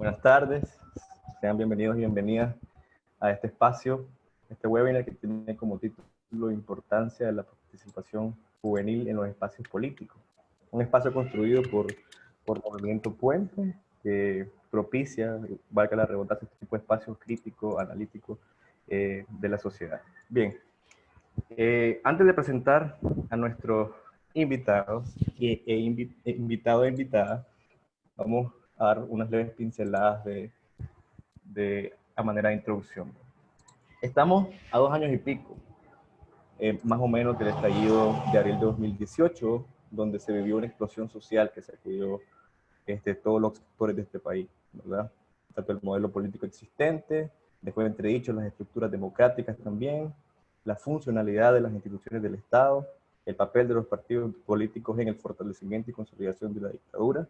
Buenas tardes, sean bienvenidos y bienvenidas a este espacio, este webinar que tiene como título Importancia de la participación juvenil en los espacios políticos. Un espacio construido por, por Movimiento Puente, que propicia, valga la redundancia, este tipo de espacios críticos, analíticos eh, de la sociedad. Bien, eh, antes de presentar a nuestros invitados e, e, invitado e invitada, vamos a dar unas leves pinceladas de, de, a manera de introducción. Estamos a dos años y pico, eh, más o menos del estallido de abril de 2018, donde se vivió una explosión social que sacudió este, todos los sectores de este país, ¿verdad? Tanto el modelo político existente, después entredicho las estructuras democráticas también, la funcionalidad de las instituciones del Estado, el papel de los partidos políticos en el fortalecimiento y consolidación de la dictadura,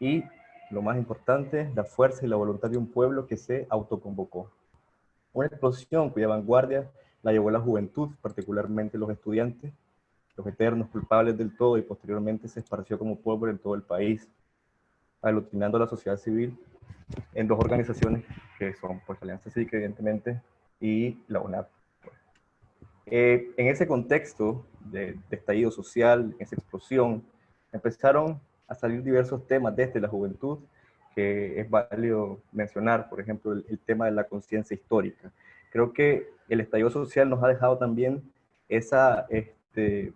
y lo más importante, la fuerza y la voluntad de un pueblo que se autoconvocó. Una explosión cuya vanguardia la llevó la juventud, particularmente los estudiantes, los eternos culpables del todo, y posteriormente se esparció como pueblo en todo el país, aglutinando a la sociedad civil en dos organizaciones que son pues, Alianza Cívica, evidentemente, y la UNAP. Eh, en ese contexto de, de, estallido social, esa explosión, empezaron a salir diversos temas desde la juventud que es válido mencionar, por ejemplo, el, tema de la conciencia histórica. Creo que el estallido social nos ha dejado también esa, este,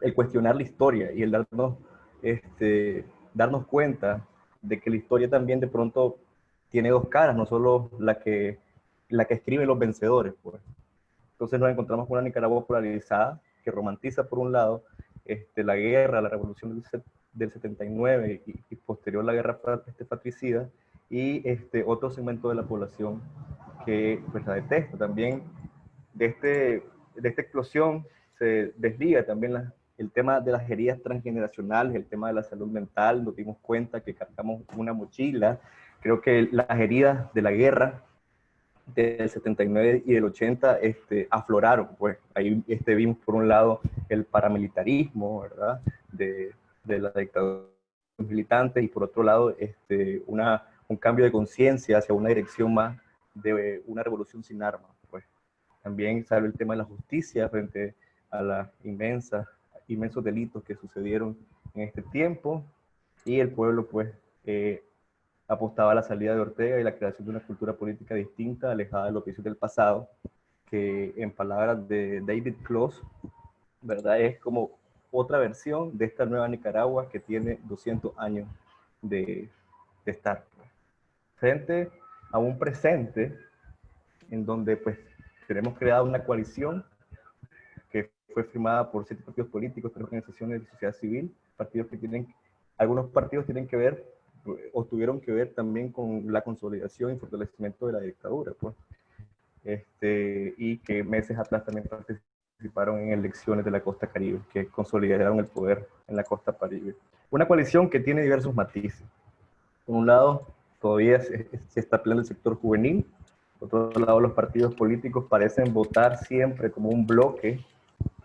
el cuestionar la historia y el darnos, este, darnos cuenta de que la historia también de pronto tiene dos caras, no solo la que, la que escriben los vencedores. Pues. Entonces nos encontramos con una Nicaragua polarizada que romantiza por un lado este, la guerra, la revolución del del 79 y, posterior la guerra este, patricida, y este, otro segmento de la población que pues, la detesta. También de, este, de esta explosión se desliga también el tema de las heridas transgeneracionales, el tema de la salud mental, nos dimos cuenta que cargamos una mochila. Creo que las heridas de la guerra del 79 y del 80 este, afloraron, pues ahí este, vimos por un lado el paramilitarismo, ¿verdad? De, de la dictadura militante y por otro lado este, una, un cambio de conciencia hacia una dirección más de una revolución sin armas. Pues. También sale el tema de la justicia frente a los inmensos delitos que sucedieron en este tiempo y el pueblo pues eh, apostaba a la salida de Ortega y la creación de una cultura política distinta, alejada de los vicios del pasado, que en palabras de David Close, ¿verdad? Es como otra versión de esta nueva Nicaragua que tiene 200 años de, estar. Frente a un presente en donde pues tenemos creado una coalición que fue firmada por siete partidos políticos, tres organizaciones de sociedad civil, partidos que tienen, algunos partidos tienen que ver o tuvieron que ver también con la consolidación y fortalecimiento de la dictadura, pues. Este, y que meses atrás también participaron participaron en elecciones de la costa caribe, que consolidaron el poder en la costa caribe. Una coalición que tiene diversos matices. Por un lado, todavía se, está peleando el sector juvenil. Por otro lado, los partidos políticos parecen votar siempre como un bloque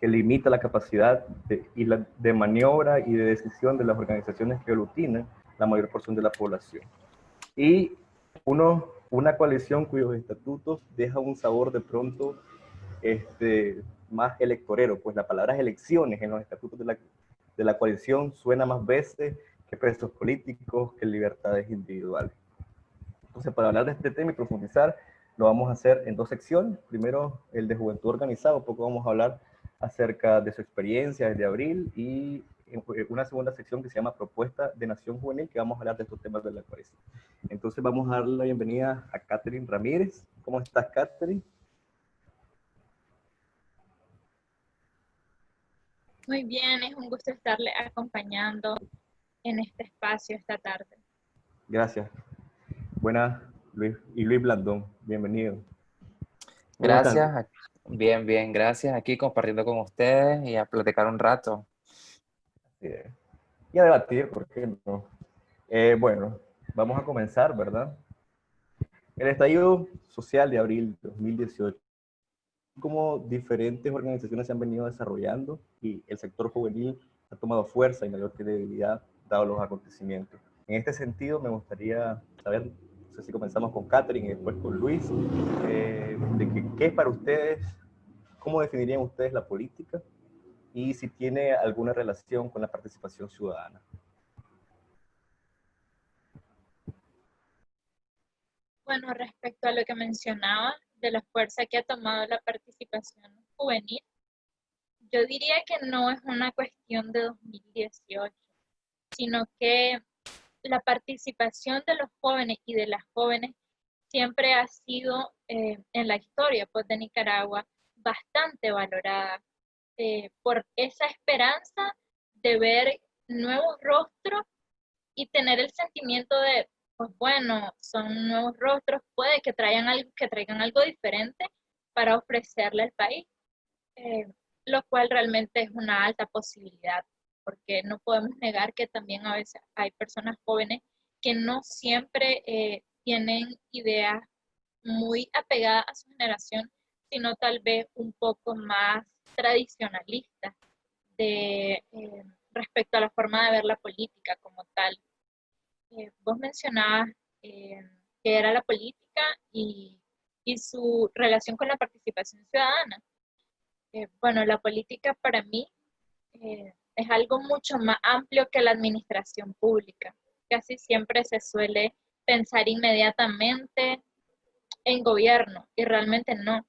que limita la capacidad de, y la, de maniobra y de decisión de las organizaciones que aglutinan la mayor porción de la población. Y uno, una coalición cuyos estatutos deja un sabor de pronto este, más electorero, pues la palabra elecciones en los estatutos de la, de la coalición suena más veces que presos políticos, que libertades individuales. Entonces, para hablar de este tema y profundizar, lo vamos a hacer en dos secciones. Primero, el de juventud organizada, un poco vamos a hablar acerca de su experiencia desde abril y una segunda sección que se llama Propuesta de Nación Juvenil, que vamos a hablar de estos temas de la coalición. Entonces vamos a darle la bienvenida a Catherine Ramírez. ¿Cómo estás, Catherine? Muy bien, es un gusto estarle acompañando en este espacio esta tarde. Gracias. Buenas, Luis. Y Luis Blandón, bienvenido. Gracias. Bien, bien, gracias. Aquí compartiendo con ustedes y a platicar un rato. Y a debatir, ¿por qué no? Eh, bueno, vamos a comenzar, ¿verdad? El estallido social de abril de 2018 cómo diferentes organizaciones se han venido desarrollando y el sector juvenil ha tomado fuerza y mayor credibilidad dado los acontecimientos. En este sentido, me gustaría saber, no sé si comenzamos con Catherine y después con Luis, eh, de qué es para ustedes, cómo definirían ustedes la política y si tiene alguna relación con la participación ciudadana. Bueno, respecto a lo que mencionaba de la fuerza que ha tomado la participación juvenil, yo diría que no es una cuestión de 2018, sino que la participación de los jóvenes y de las jóvenes siempre ha sido eh, en la historia pues, de Nicaragua bastante valorada eh, por esa esperanza de ver nuevos rostros y tener el sentimiento de pues bueno, son nuevos rostros, puede que traigan algo, que traigan algo diferente para ofrecerle al país, eh, lo cual realmente es una alta posibilidad, porque no podemos negar que también a veces hay personas jóvenes que no siempre eh, tienen ideas muy apegadas a su generación, sino tal vez un poco más tradicionalistas de, eh, respecto a la forma de ver la política como tal. Eh, vos mencionabas eh, que era la política y, y, su relación con la participación ciudadana. Eh, bueno, la política para mí es algo mucho más amplio que la administración pública. Casi siempre se suele pensar inmediatamente en gobierno y realmente no.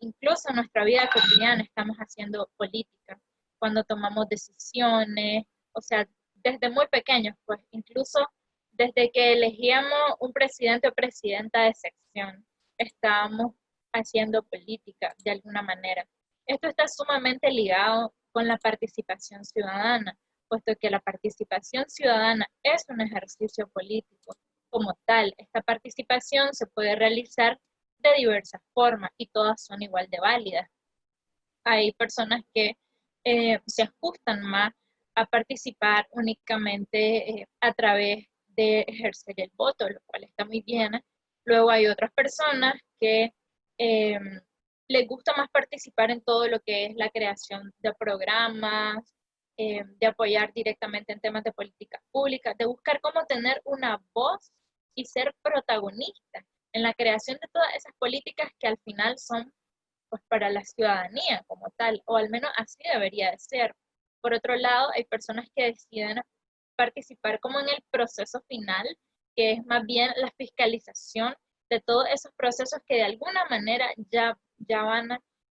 incluso en nuestra vida cotidiana estamos haciendo política, cuando tomamos decisiones, o sea, desde muy pequeños, pues incluso desde que elegíamos un presidente o presidenta de sección, estábamos haciendo política de alguna manera. Esto está sumamente ligado con la participación ciudadana, puesto que la participación ciudadana es un ejercicio político. Como tal, esta participación se puede realizar de diversas formas y todas son igual de válidas. Hay personas que eh, se ajustan más a participar únicamente eh, a través de ejercer el voto, lo cual está muy bien. Luego hay otras personas que eh, les gusta más participar en todo lo que es la creación de programas, eh, de apoyar directamente en temas de política pública, de buscar cómo tener una voz y ser protagonista en la creación de todas esas políticas que al final son pues, para la ciudadanía como tal, o al menos así debería de ser. Por otro lado, hay personas que deciden participar como en el proceso final, que es más bien la fiscalización de todos esos procesos que de alguna manera ya, ya van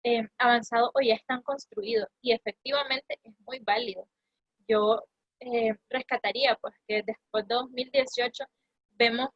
eh, avanzado o ya están construidos. Y efectivamente es muy válido. Yo eh, rescataría pues que después de 2018 vemos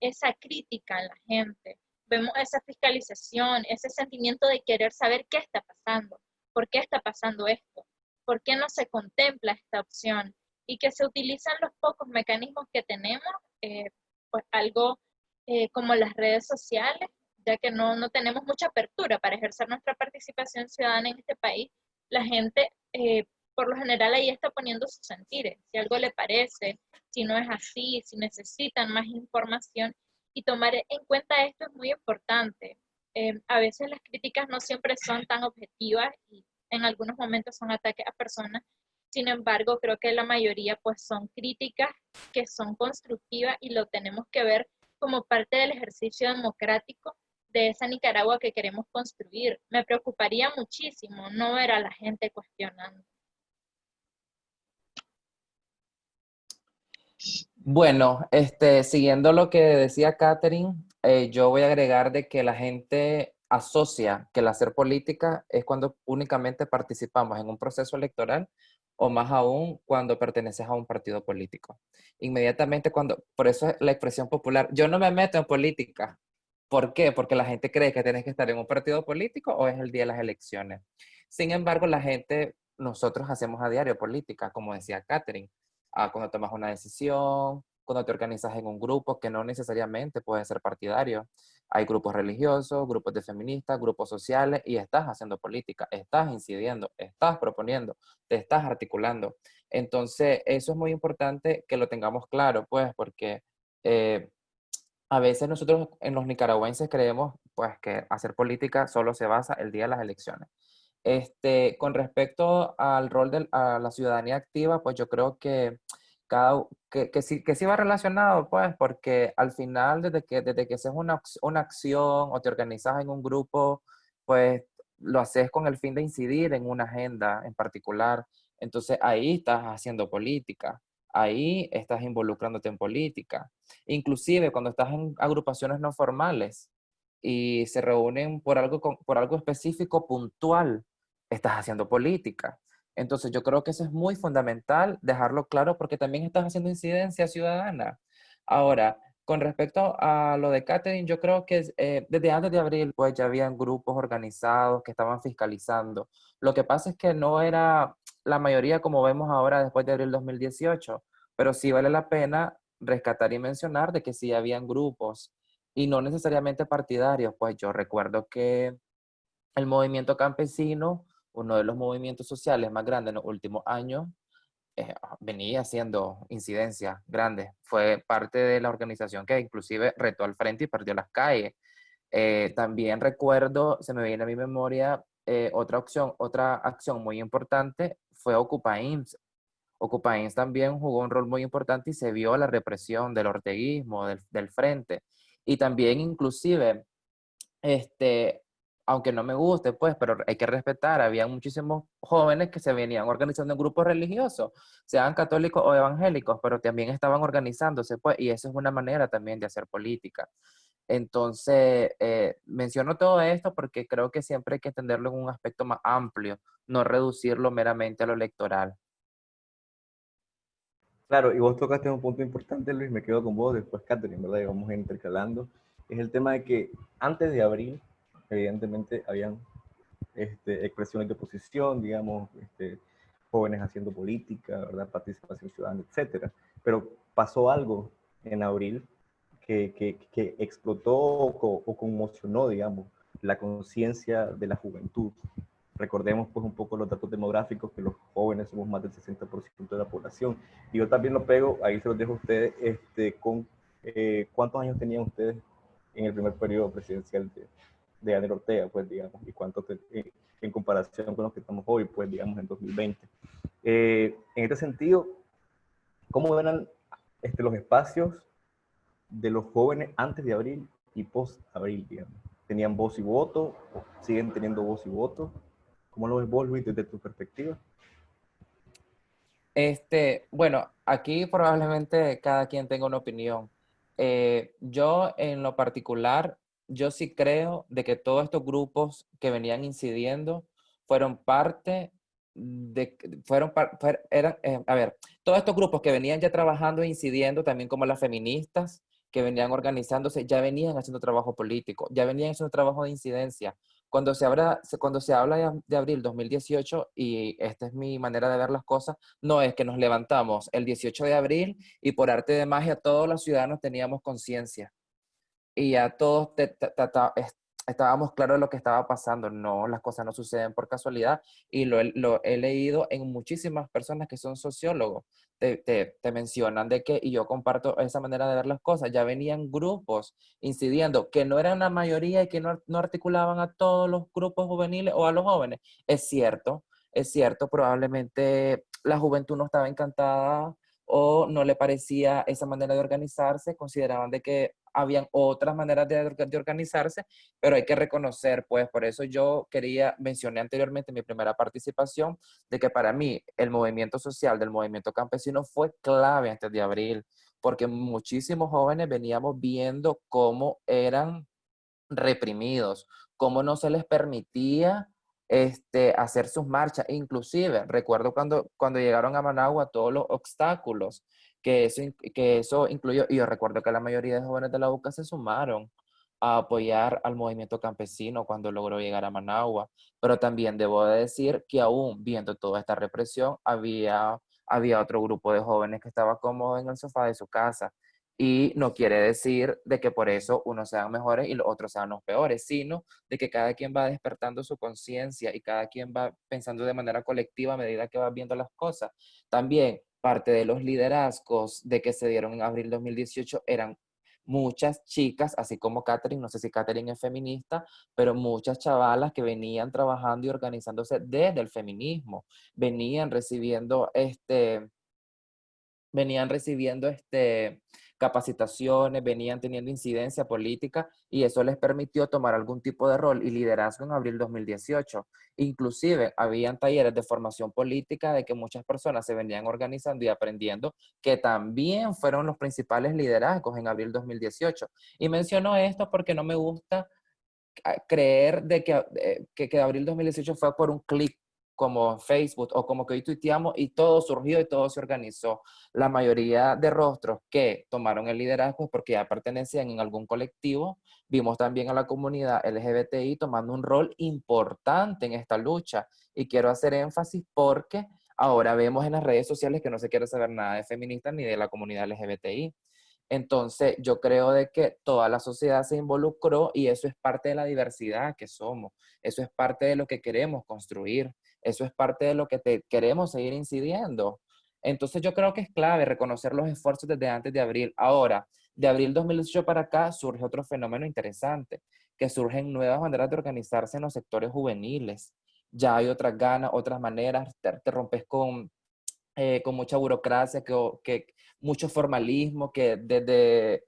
esa crítica en la gente, vemos esa fiscalización, ese sentimiento de querer saber qué está pasando, por qué está pasando esto, ¿Por qué no se contempla esta opción? Y que se utilizan los pocos mecanismos que tenemos, eh, pues algo eh, como las redes sociales, ya que no, no, tenemos mucha apertura para ejercer nuestra participación ciudadana en este país, la gente eh, por lo general ahí está poniendo sus sentires, si algo le parece, si no es así, si necesitan más información y tomar en cuenta esto es muy importante. a veces las críticas no siempre son tan objetivas y en algunos momentos son ataques a personas, sin embargo, creo que la mayoría pues son críticas que son constructivas y lo tenemos que ver como parte del ejercicio democrático de esa Nicaragua que queremos construir. Me preocuparía muchísimo no ver a la gente cuestionando. Bueno, este, siguiendo lo que decía Catherine, eh, yo voy a agregar de que la gente asocia que el hacer política es cuando únicamente participamos en un proceso electoral o más aún cuando perteneces a un partido político. Inmediatamente cuando, por eso es la expresión popular, yo no me meto en política. ¿Por qué? Porque la gente cree que tienes que estar en un partido político o es el día de las elecciones. Sin embargo, la gente, nosotros hacemos a diario política, como decía Catherine, ah, cuando tomas una decisión, cuando te organizas en un grupo que no necesariamente puede ser partidario. Hay grupos religiosos, grupos de feministas, grupos sociales y estás haciendo política, estás incidiendo, estás proponiendo, te estás articulando. Entonces, eso es muy importante que lo tengamos claro, pues, porque eh, a veces nosotros en los nicaragüenses creemos pues que hacer política solo se basa el día de las elecciones. Este, con respecto al rol de la ciudadanía activa, pues yo creo que cada, que, que, sí, que sí va relacionado, pues, porque al final, desde que, desde que haces una, una acción o te organizas en un grupo, pues lo haces con el fin de incidir en una agenda en particular. Entonces ahí estás haciendo política, ahí estás involucrándote en política. Inclusive cuando estás en agrupaciones no formales y se reúnen por algo, por algo específico, puntual, estás haciendo política. Entonces yo creo que eso es muy fundamental dejarlo claro porque también estás haciendo incidencia ciudadana. Ahora, con respecto a lo de Catherine, yo creo que eh, desde antes de abril pues ya habían grupos organizados que estaban fiscalizando. Lo que pasa es que no era la mayoría como vemos ahora después de abril 2018, pero sí vale la pena rescatar y mencionar de que sí habían grupos y no necesariamente partidarios. Pues yo recuerdo que el movimiento campesino uno de los movimientos sociales más grandes en los últimos años, eh, venía haciendo incidencias grandes. Fue parte de la organización que inclusive retó al frente y perdió las calles. Eh, también recuerdo, se me viene a mi memoria, eh, otra opción, otra acción muy importante fue Ocupa IMSS. Ocupa IMSS también jugó un rol muy importante y se vio la represión del orteguismo, del, del frente. Y también inclusive este, aunque no me guste, pues, pero hay que respetar, había muchísimos jóvenes que se venían organizando en grupos religiosos, sean católicos o evangélicos, pero también estaban organizándose, pues, y eso es una manera también de hacer política. Entonces, eh, menciono todo esto porque creo que siempre hay que entenderlo en un aspecto más amplio, no reducirlo meramente a lo electoral. Claro, y vos tocaste un punto importante, Luis, me quedo con vos, después Catherine, ¿verdad? Y vamos intercalando. Es el tema de que antes de abril, evidentemente habían este, expresiones de oposición, digamos, este, jóvenes haciendo política, ¿verdad? participación ciudadana, etcétera. Pero pasó algo en abril que, que, que explotó o, o, conmocionó, digamos, la conciencia de la juventud. Recordemos pues un poco los datos demográficos, que los jóvenes somos más del 60% de la población. Y yo también lo pego, ahí se los dejo a ustedes, este, con eh, cuántos años tenían ustedes en el primer periodo presidencial de, de Daniel Ortega, pues, digamos, y cuánto eh, en comparación con los que estamos hoy, pues, digamos, en 2020. Eh, en este sentido, ¿cómo eran este, los espacios de los jóvenes antes de abril y post-abril, digamos? ¿Tenían voz y voto? ¿O siguen teniendo voz y voto? ¿Cómo lo ves vos, Luis, desde tu perspectiva? Este, bueno, aquí probablemente cada quien tenga una opinión. Eh, yo en lo particular yo sí creo de que todos estos grupos que venían incidiendo fueron parte de, fueron, eran, eh, a ver, todos estos grupos que venían ya trabajando e incidiendo, también como las feministas, que venían organizándose, ya venían haciendo trabajo político, ya venían haciendo trabajo de incidencia. Cuando se habla, cuando se habla de, abril 2018, y esta es mi manera de ver las cosas, no es que nos levantamos el 18 de abril y por arte de magia todos los ciudadanos teníamos conciencia y ya todos estábamos claros de lo que estaba pasando. No, las cosas no suceden por casualidad y lo, he leído en muchísimas personas que son sociólogos. Te, te, mencionan de que, y yo comparto esa manera de ver las cosas, ya venían grupos incidiendo, que no eran la mayoría y que no, no articulaban a todos los grupos juveniles o a los jóvenes. Es cierto, es cierto, probablemente la juventud no estaba encantada o no le parecía esa manera de organizarse, consideraban de que habían otras maneras de, de, organizarse, pero hay que reconocer, pues por eso yo quería, mencioné anteriormente en mi primera participación, de que para mí el movimiento social del movimiento campesino fue clave antes de abril, porque muchísimos jóvenes veníamos viendo cómo eran reprimidos, cómo no se les permitía este, hacer sus marchas. Inclusive, recuerdo cuando, cuando llegaron a Managua todos los obstáculos que eso, que eso incluyó, y yo recuerdo que la mayoría de jóvenes de la UCA se sumaron a apoyar al movimiento campesino cuando logró llegar a Managua. Pero también debo decir que aún viendo toda esta represión, había, había otro grupo de jóvenes que estaba cómodo en el sofá de su casa. Y no quiere decir de que por eso unos sean mejores y los otros sean los peores, sino de que cada quien va despertando su conciencia y cada quien va pensando de manera colectiva a medida que va viendo las cosas. También parte de los liderazgos de que se dieron en abril 2018 eran muchas chicas, así como Catherine, no sé si Catherine es feminista, pero muchas chavalas que venían trabajando y organizándose desde el feminismo, venían recibiendo este, venían recibiendo este, capacitaciones, venían teniendo incidencia política y eso les permitió tomar algún tipo de rol y liderazgo en abril 2018. Inclusive, habían talleres de formación política de que muchas personas se venían organizando y aprendiendo, que también fueron los principales liderazgos en abril 2018. Y menciono esto porque no me gusta ah, creer de que, eh, que, que abril 2018 fue por un clic como Facebook o como que hoy tuiteamos y todo surgió y todo se organizó. La mayoría de rostros que tomaron el liderazgo porque ya pertenecían en algún colectivo, vimos también a la comunidad LGBTI tomando un rol importante en esta lucha. Y quiero hacer énfasis porque ahora vemos en las redes sociales que no se quiere saber nada de feministas ni de la comunidad LGBTI. Entonces, yo creo de que toda la sociedad se involucró y eso es parte de la diversidad que somos. Eso es parte de lo que queremos construir. Eso es parte de lo que te queremos seguir incidiendo. Entonces yo creo que es clave reconocer los esfuerzos desde antes de abril. Ahora, de abril 2018 para acá surge otro fenómeno interesante, que surgen nuevas maneras de organizarse en los sectores juveniles. Ya hay otras ganas, otras maneras, te, rompes con, eh, con mucha burocracia, que, que, mucho formalismo, que desde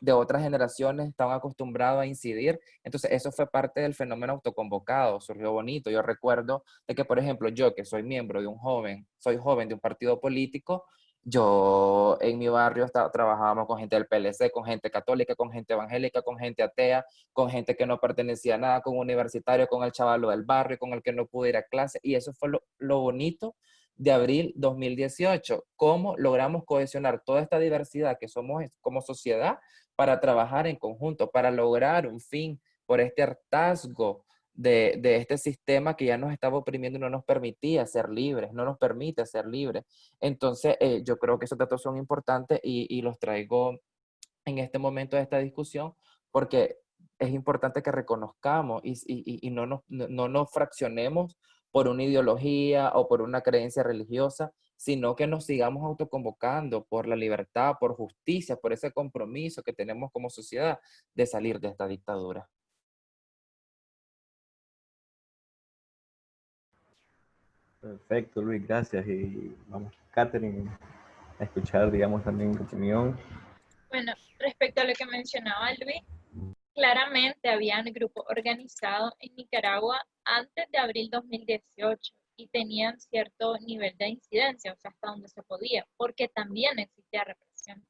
de otras generaciones estaban acostumbrados a incidir. Entonces, eso fue parte del fenómeno autoconvocado, surgió bonito. Yo recuerdo de que, por ejemplo, yo que soy miembro de un joven, soy joven de un partido político, yo en mi barrio trabajábamos con gente del PLC, con gente católica, con gente evangélica, con gente atea, con gente que no pertenecía a nada, con universitario, con el chavalo del barrio, con el que no pudo ir a clase. Y eso fue lo bonito de abril 2018. ¿Cómo logramos cohesionar toda esta diversidad que somos como sociedad para trabajar en conjunto, para lograr un fin por este hartazgo de, este sistema que ya nos estaba oprimiendo y no nos permitía ser libres, no nos permite ser libres. Entonces, eh, yo creo que esos datos son importantes y, los traigo en este momento de esta discusión porque es importante que reconozcamos y, no, nos, no nos fraccionemos por una ideología o por una creencia religiosa, sino que nos sigamos autoconvocando por la libertad, por justicia, por ese compromiso que tenemos como sociedad de salir de esta dictadura. Perfecto, Luis, gracias. Y vamos, Catherine, a escuchar, digamos, también tu opinión. Bueno, respecto a lo que mencionaba Luis, claramente habían grupos organizados en Nicaragua antes de abril 2018 y tenían cierto nivel de incidencia, o sea, hasta donde se podía, porque también existía represión.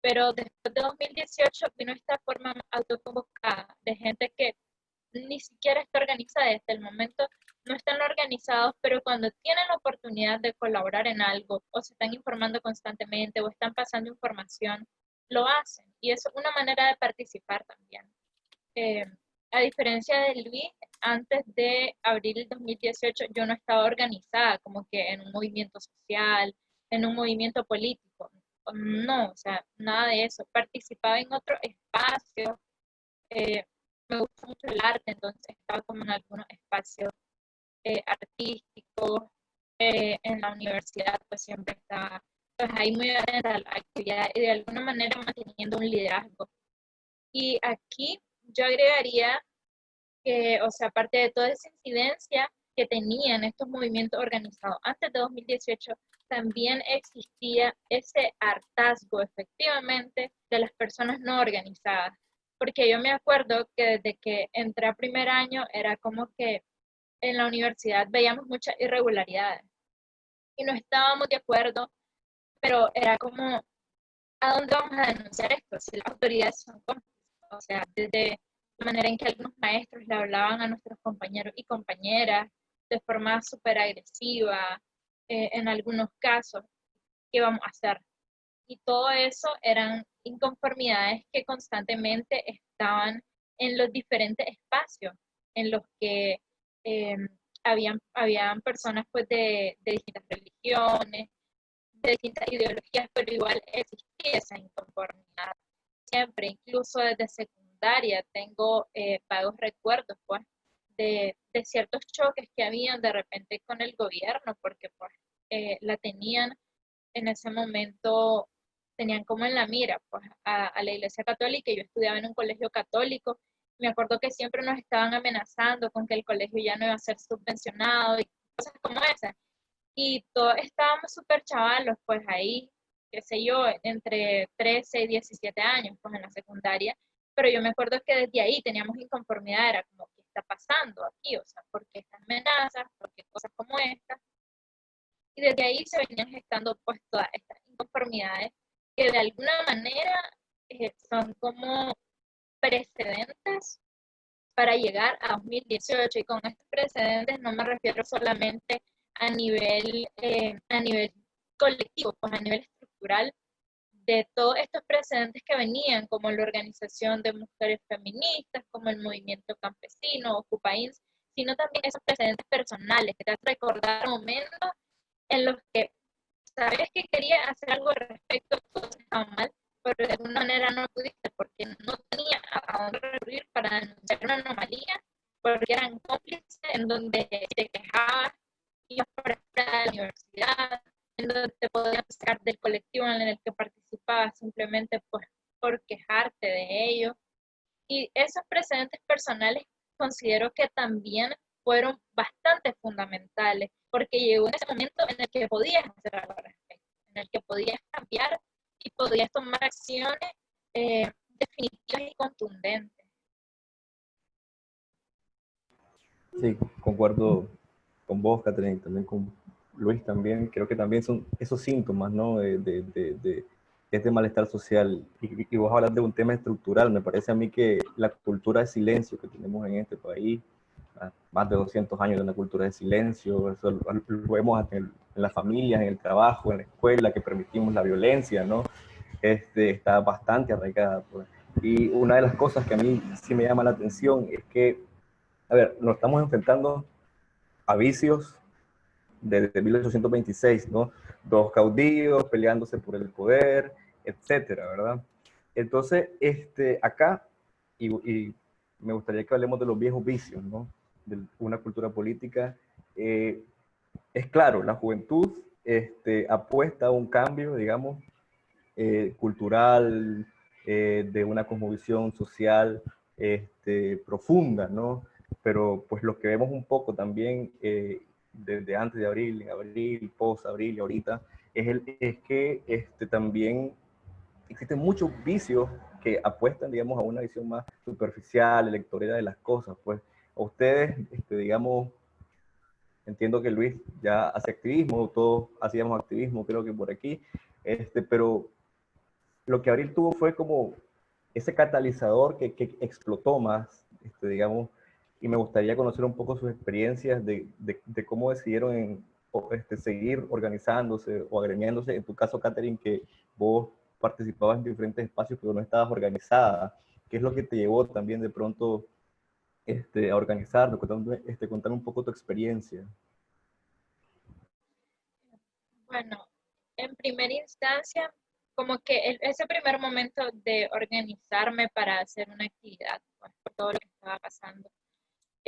Pero después de 2018 vino esta forma autoconvocada de gente que ni siquiera está organizada hasta el momento no están organizados, pero cuando tienen la oportunidad de colaborar en algo o se están informando constantemente o están pasando información, lo hacen. Y es una manera de participar también. Eh, a diferencia de Luis, antes de abril del 2018 yo no estaba organizada como que en un movimiento social, en un movimiento político. No, o sea, nada de eso. Participaba en otro espacio. Eh, me gusta mucho el arte, entonces estaba como en algunos espacios eh, artísticos. En la universidad pues siempre estaba pues ahí muy atenta a de alguna manera manteniendo un liderazgo. Y aquí yo agregaría que, o sea, aparte de toda esa incidencia que tenían estos movimientos organizados antes de 2018, también existía ese hartazgo efectivamente de las personas no organizadas. Porque yo me acuerdo que desde que entré a primer año era como que en la universidad veíamos muchas irregularidades y no estábamos de acuerdo, pero era como, ¿a dónde vamos a denunciar esto? Si las autoridades son cómplices. O sea, desde la manera en que algunos maestros le hablaban a nuestros compañeros y compañeras de forma súper agresiva, eh, en algunos casos, ¿qué vamos a hacer? Y todo eso eran inconformidades que constantemente estaban en los diferentes espacios en los que eh, habían, habían personas pues de, de distintas religiones, de distintas ideologías, pero igual existía esa inconformidad siempre, incluso desde tengo eh, vagos recuerdos, pues, de, de, ciertos choques que habían de repente con el gobierno, porque pues eh, la tenían en ese momento, tenían como en la mira, pues, a, a la iglesia católica, yo estudiaba en un colegio católico, me acuerdo que siempre nos estaban amenazando con que el colegio ya no iba a ser subvencionado y cosas como esas. Y todos estábamos súper chavalos, pues ahí, qué sé yo, entre 13 y 17 años, pues en la secundaria, pero yo me acuerdo que desde ahí teníamos inconformidad, era como, ¿qué está pasando aquí? O sea, ¿por qué estas amenazas? ¿Por qué cosas como estas? Y desde ahí se venían gestando pues todas estas inconformidades que de alguna manera eh, son como precedentes para llegar a 2018 y con estos precedentes no me refiero solamente a nivel, eh, a nivel colectivo, pues a nivel estructural, de todos estos precedentes que venían, como la organización de mujeres feministas, como el movimiento campesino, Ocupains, sino también esos precedentes personales que te hacen recordar momentos en los que sabes que quería hacer algo al respecto, todo estaba mal, pero de alguna manera no pudiste porque no tenía a dónde recurrir para denunciar una anomalía, porque eran cómplices en donde te quejabas, ibas para la universidad, en donde te podían sacar del colectivo en el que participabas simplemente pues, por quejarte de ello. Y esos precedentes personales considero que también fueron bastante fundamentales, porque llegó ese momento en el que podías hacer algo al respecto, en el que podías cambiar y podías tomar acciones eh, definitivas y contundentes. Sí, concuerdo con vos, Catherine, también con Luis también, creo que también son esos síntomas, ¿no? De, de, de, este malestar social. Y, y, vos hablas de un tema estructural, me parece a mí que la cultura de silencio que tenemos en este país, más de 200 años de una cultura de silencio, eso lo, vemos en, en, las familias, en el trabajo, en la escuela, que permitimos la violencia, ¿no? Este, está bastante arraigada. Pues. Y una de las cosas que a mí sí me llama la atención es que, a ver, nos estamos enfrentando a vicios desde 1826, ¿no? Dos caudillos peleándose por el poder, etcétera, ¿verdad? Entonces, este, acá, y, me gustaría que hablemos de los viejos vicios, ¿no? De una cultura política. Eh, es claro, la juventud este, apuesta a un cambio, digamos, eh, cultural, eh, de una cosmovisión social este, profunda, ¿no? Pero pues lo que vemos un poco también eh, desde antes de abril, en abril, post abril y ahorita, es, el, es que este, también existen muchos vicios que apuestan, digamos, a una visión más superficial, electorera de las cosas. Pues a ustedes, este, digamos, entiendo que Luis ya hace activismo, todos hacíamos activismo, creo que por aquí, este, pero lo que Abril tuvo fue como ese catalizador que, que explotó más, este, digamos, y me gustaría conocer un poco sus experiencias de, de, cómo decidieron este, seguir organizándose o agremiándose. En tu caso, Catherine, que vos participabas en diferentes espacios, pero no estabas organizada. ¿Qué es lo que te llevó también de pronto este, a organizar? Contame, este, contame un poco tu experiencia. Bueno, en primera instancia, como que el, ese primer momento de organizarme para hacer una actividad, pues, por todo lo que estaba pasando.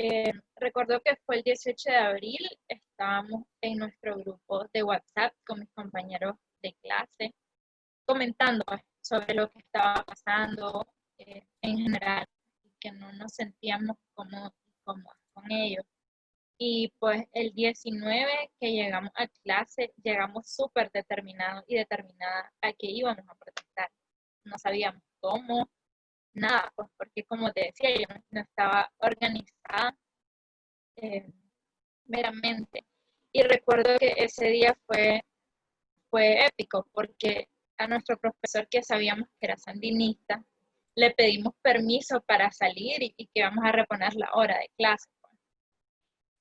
Eh, recuerdo que fue el 18 de abril, estábamos en nuestro grupo de WhatsApp con mis compañeros de clase, comentando pues, sobre lo que estaba pasando eh, en general, y que no nos sentíamos cómodos con ellos. Y pues el 19 que llegamos a clase, llegamos súper determinados y determinadas a que íbamos a protestar. No sabíamos cómo, nada, pues porque como te decía, yo no estaba organizada eh, meramente. Y recuerdo que ese día fue, fue épico porque a nuestro profesor que sabíamos que era sandinista, le pedimos permiso para salir y, y que vamos a reponer la hora de clase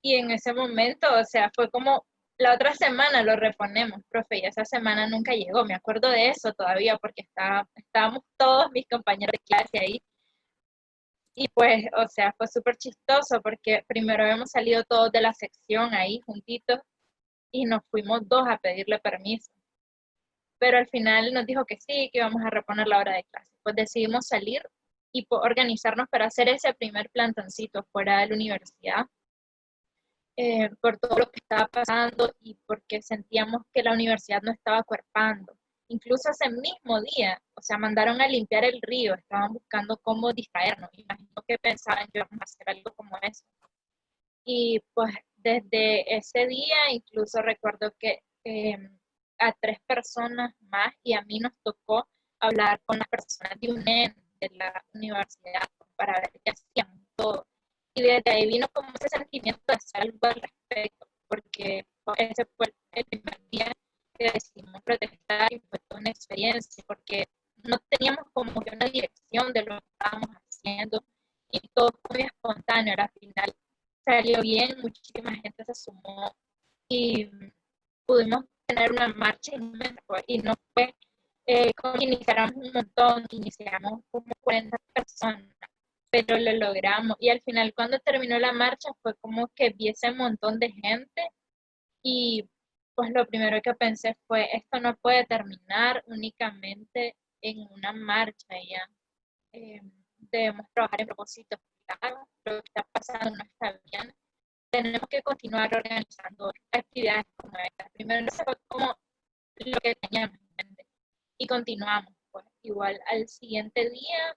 y en ese momento, o sea, fue como la otra semana lo reponemos, profe, y esa semana nunca llegó. Me acuerdo de eso todavía porque estaba, estábamos todos mis compañeros de clase ahí. Y pues, o sea, fue súper chistoso porque primero habíamos salido todos de la sección ahí juntitos y nos fuimos dos a pedirle permiso. Pero al final nos dijo que sí, que íbamos a reponer la hora de clase. Pues decidimos salir y organizarnos para hacer ese primer plantoncito fuera de la universidad eh, por todo lo que estaba pasando y porque sentíamos que la universidad no estaba cuerpando. Incluso ese mismo día, o sea, mandaron a limpiar el río, estaban buscando cómo distraernos. Imagino que pensaban que íbamos a hacer algo como eso. Y pues desde ese día incluso recuerdo que em, a tres personas más y a mí nos tocó hablar con las personas de UNED, de la universidad, para ver qué hacían todo. Y desde ahí vino como ese sentimiento de salvo al respecto, porque ese fue el primer día que decidimos protestar y fue toda una experiencia, porque no teníamos como que una dirección de lo que estábamos haciendo y todo fue muy espontáneo. Al final salió bien, muchísima gente se sumó y pudimos tener una marcha y no fue eh, como iniciáramos un montón, iniciamos como 40 personas, pero lo logramos. Y al final cuando terminó la marcha fue como que vi ese montón de gente y pues lo primero que pensé fue, esto no puede terminar únicamente en una marcha, ya. Eh, debemos trabajar en propósitos claros, lo que está pasando no está bien. Tenemos que continuar organizando actividades como esta. Primero no fue como lo que teníamos en mente y continuamos. Pues igual al siguiente día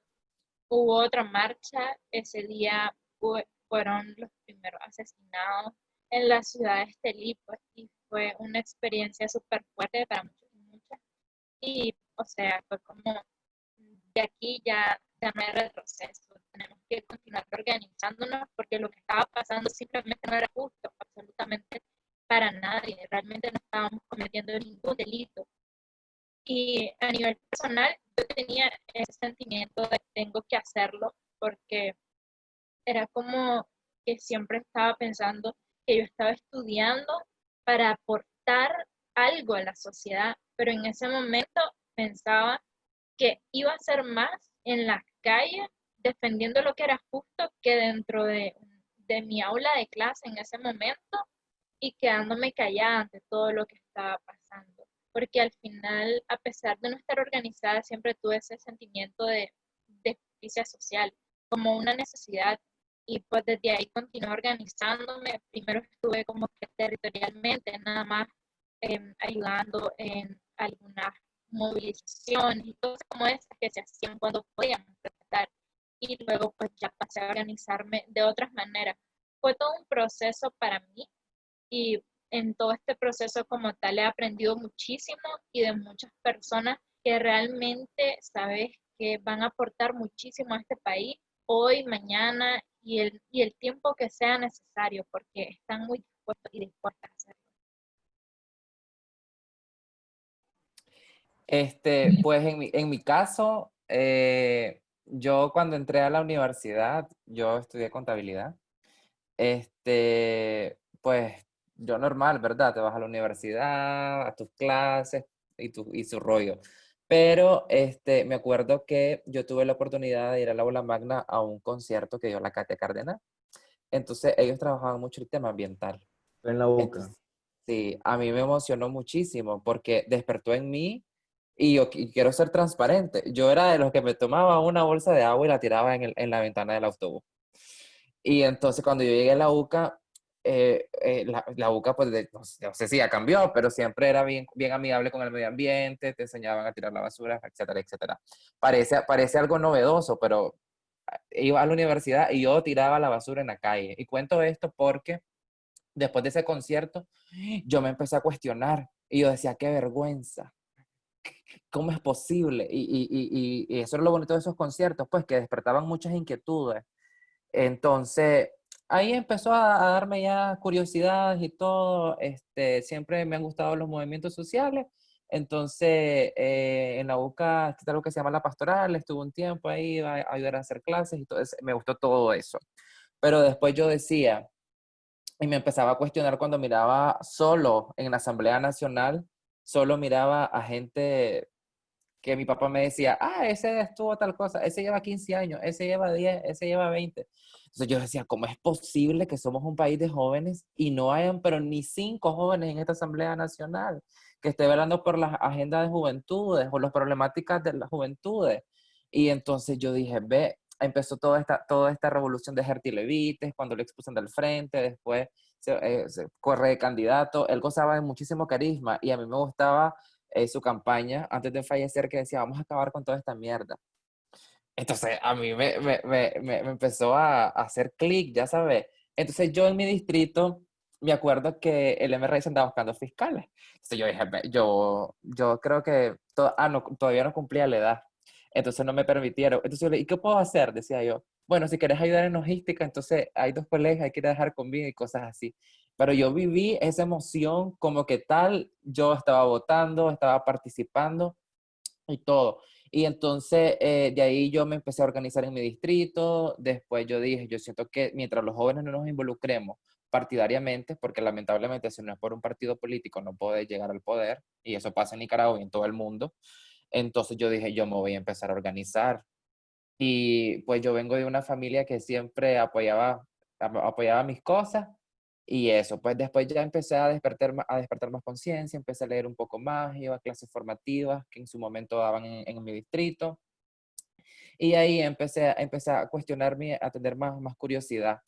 hubo otra marcha, ese día fueron los primeros asesinados en la ciudad de Estelí, pues, y fue una experiencia súper fuerte para muchos y muchas. Y, o sea, fue como, de aquí ya, ya no hay retroceso, tenemos que continuar organizándonos porque lo que estaba pasando simplemente no era justo, absolutamente para nadie, realmente no estábamos cometiendo ningún delito. Y a nivel personal, yo tenía ese sentimiento de tengo que hacerlo porque era como que siempre estaba pensando que yo estaba estudiando para aportar algo a la sociedad, pero en ese momento pensaba que iba a ser más en la calle defendiendo lo que era justo que dentro de, de mi aula de clase en ese momento y quedándome callada ante todo lo que estaba pasando porque al final, a pesar de no estar organizada, siempre tuve ese sentimiento de, justicia social como una necesidad y pues desde ahí continué organizándome. Primero estuve como que territorialmente, nada más em, ayudando en algunas movilizaciones y cosas como esas que se hacían cuando podíamos protestar. Y luego pues ya pasé a organizarme de otras maneras. Fue todo un proceso para mí y en todo este proceso como tal he aprendido muchísimo y de muchas personas que realmente sabes que van a aportar muchísimo a este país hoy, mañana y el, y el tiempo que sea necesario porque están muy dispuestos y dispuestas a hacerlo. Este, pues en mi, en mi caso, eh, yo cuando entré a la universidad, yo estudié contabilidad. Este, pues yo normal, ¿verdad? Te vas a la universidad, a tus clases y, tu, y su rollo. Pero este, me acuerdo que yo tuve la oportunidad de ir a la aula magna a un concierto que dio la Katia Cardenal. Entonces ellos trabajaban mucho el tema ambiental. En la boca. sí, a mí me emocionó muchísimo porque despertó en mí y yo quiero ser transparente. Yo era de los que me tomaba una bolsa de agua y la tiraba en, el, en la ventana del autobús. Y entonces cuando yo llegué a la UCA, eh, eh, la, la, UCA, pues no, sé si ya cambió, pero siempre era bien, bien amigable con el medio ambiente, te enseñaban a tirar la basura, etcétera, etcétera. Parece, parece algo novedoso, pero ah, iba a la universidad y yo tiraba la basura en la calle. Y cuento esto porque después de ese concierto, yo me empecé a cuestionar y yo decía, qué vergüenza. ¿Cómo es posible? Y, y, y, y eso era lo bonito de esos conciertos, pues que despertaban muchas inquietudes. Entonces, ahí empezó a, darme ya curiosidad y todo. Este, siempre me han gustado los movimientos sociales. Entonces, eh, en la UCA está algo que se llama la pastoral, estuve un tiempo ahí, a, a ayudar a hacer clases y todo me gustó todo eso. Pero después yo decía, y me empezaba a cuestionar cuando miraba solo en la Asamblea Nacional, solo miraba a gente que mi papá me decía, ah, ese estuvo tal cosa, ese lleva 15 años, ese lleva 10, ese lleva 20. Entonces yo decía, ¿cómo es posible que somos un país de jóvenes y no hayan, pero ni cinco jóvenes en esta Asamblea Nacional que esté velando por las agendas de juventudes o las problemáticas de las juventudes? Y entonces yo dije, ve, empezó toda esta, toda esta revolución de Gerti Levites, cuando lo expulsan del frente, después se, eh, se, corre de candidato, él gozaba de muchísimo carisma y a mí me gustaba eh, su campaña antes de fallecer que decía, vamos a acabar con toda esta mierda. Entonces a mí me, me, me, me empezó a, a hacer clic, ya sabes. Entonces yo en mi distrito me acuerdo que el MRS andaba buscando fiscales. Entonces yo dije, yo, yo creo que ah, no, todavía no cumplía la edad. Entonces no me permitieron. Entonces yo le ¿y qué puedo hacer? Decía yo. Bueno, si quieres ayudar en logística, entonces hay dos colegas, hay que dejar conmigo y cosas así. Pero yo viví esa emoción como que tal, yo estaba votando, estaba participando y todo. Y entonces eh, de ahí yo me empecé a organizar en mi distrito. Después yo dije, yo siento que mientras los jóvenes no nos involucremos partidariamente, porque lamentablemente si no es por un partido político no puede llegar al poder, y eso pasa en Nicaragua y en todo el mundo, entonces yo dije, yo me voy a empezar a organizar. Y pues yo vengo de una familia que siempre apoyaba, apoyaba mis cosas, y eso, pues después ya empecé a despertar, a despertar más conciencia, empecé a leer un poco más, iba a clases formativas que en su momento daban en, mi distrito. Y ahí empecé, empecé a cuestionarme, a tener más, más curiosidad.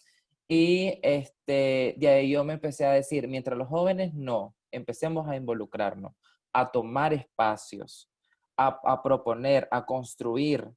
Y este, de ahí yo me empecé a decir, mientras los jóvenes no, empecemos a involucrarnos, a tomar espacios, a, a proponer, a construir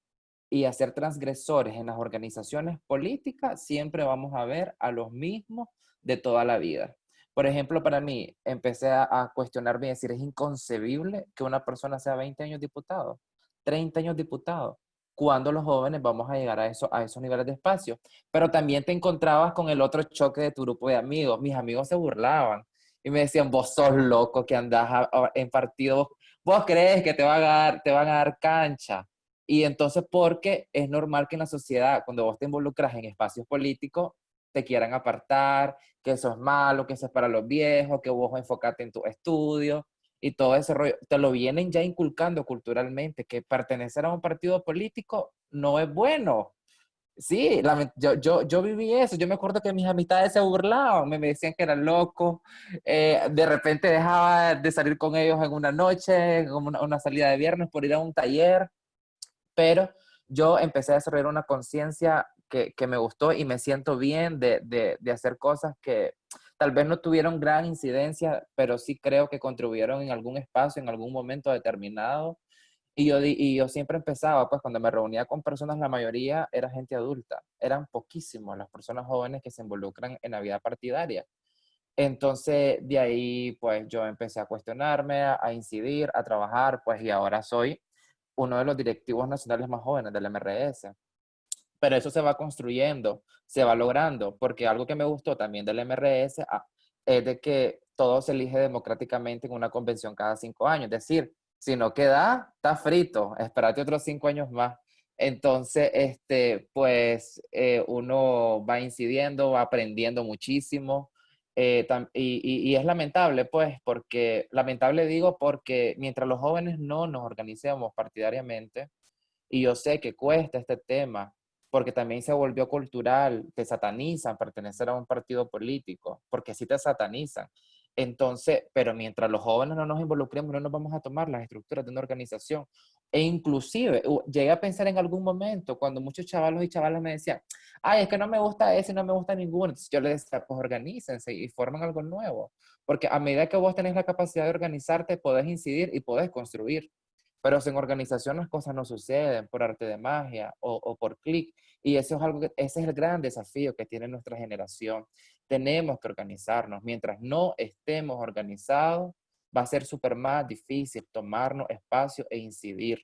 y a ser transgresores en las organizaciones políticas, siempre vamos a ver a los mismos de toda la vida. Por ejemplo, para mí, empecé a, cuestionarme y decir, es inconcebible que una persona sea 20 años diputado, 30 años diputado cuando los jóvenes vamos a llegar a, eso, a esos niveles de espacio. Pero también te encontrabas con el otro choque de tu grupo de amigos. Mis amigos se burlaban y me decían, vos sos loco que andás en partido, vos, crees que te, va a dar, te van a dar cancha. Y entonces, porque es normal que en la sociedad, cuando vos te involucras en espacios políticos, te quieran apartar, que eso es malo, que eso es para los viejos, que vos enfocate en tu estudio y todo ese rollo, te lo vienen ya inculcando culturalmente, que pertenecer a un partido político no es bueno. Sí, yo, yo, yo viví eso, yo me acuerdo que mis amistades se burlaban, me, decían que era loco, eh, de repente dejaba de salir con ellos en una noche, en una, una salida de viernes por ir a un taller, pero yo empecé a desarrollar una conciencia que, me gustó y me siento bien de, de, de hacer cosas que, tal vez no tuvieron gran incidencia, pero sí creo que contribuyeron en algún espacio, en algún momento determinado. Y yo, y yo siempre empezaba, pues cuando me reunía con personas, la mayoría era gente adulta, eran poquísimos las personas jóvenes que se involucran en la vida partidaria. Entonces, de ahí, pues yo empecé a cuestionarme, a, incidir, a trabajar, pues y ahora soy uno de los directivos nacionales más jóvenes del MRS pero eso se va construyendo, se va logrando, porque algo que me gustó también del MRS ah, es de que todo se elige democráticamente en una convención cada cinco años. Es decir, si no queda, está frito, espérate otros cinco años más. Entonces, este, pues eh, uno va incidiendo, va aprendiendo muchísimo. Eh, y, y, es lamentable, pues, porque, lamentable digo, porque mientras los jóvenes no nos organicemos partidariamente, y yo sé que cuesta este tema, porque también se volvió cultural, te satanizan pertenecer a un partido político, porque sí te satanizan. Entonces, pero mientras los jóvenes no nos involucremos, no nos vamos a tomar las estructuras de una organización. E inclusive, llegué a pensar en algún momento, cuando muchos chavalos y chavalas me decían, ay, es que no me gusta ese, no me gusta ninguno. Entonces yo les decía, pues organícense y formen algo nuevo. Porque a medida que vos tenés la capacidad de organizarte, podés incidir y podés construir. Pero en organización las cosas no suceden por arte de magia o, por clic. Y eso es algo ese es el gran desafío que tiene nuestra generación. Tenemos que organizarnos. Mientras no estemos organizados, va a ser súper más difícil tomarnos espacio e incidir.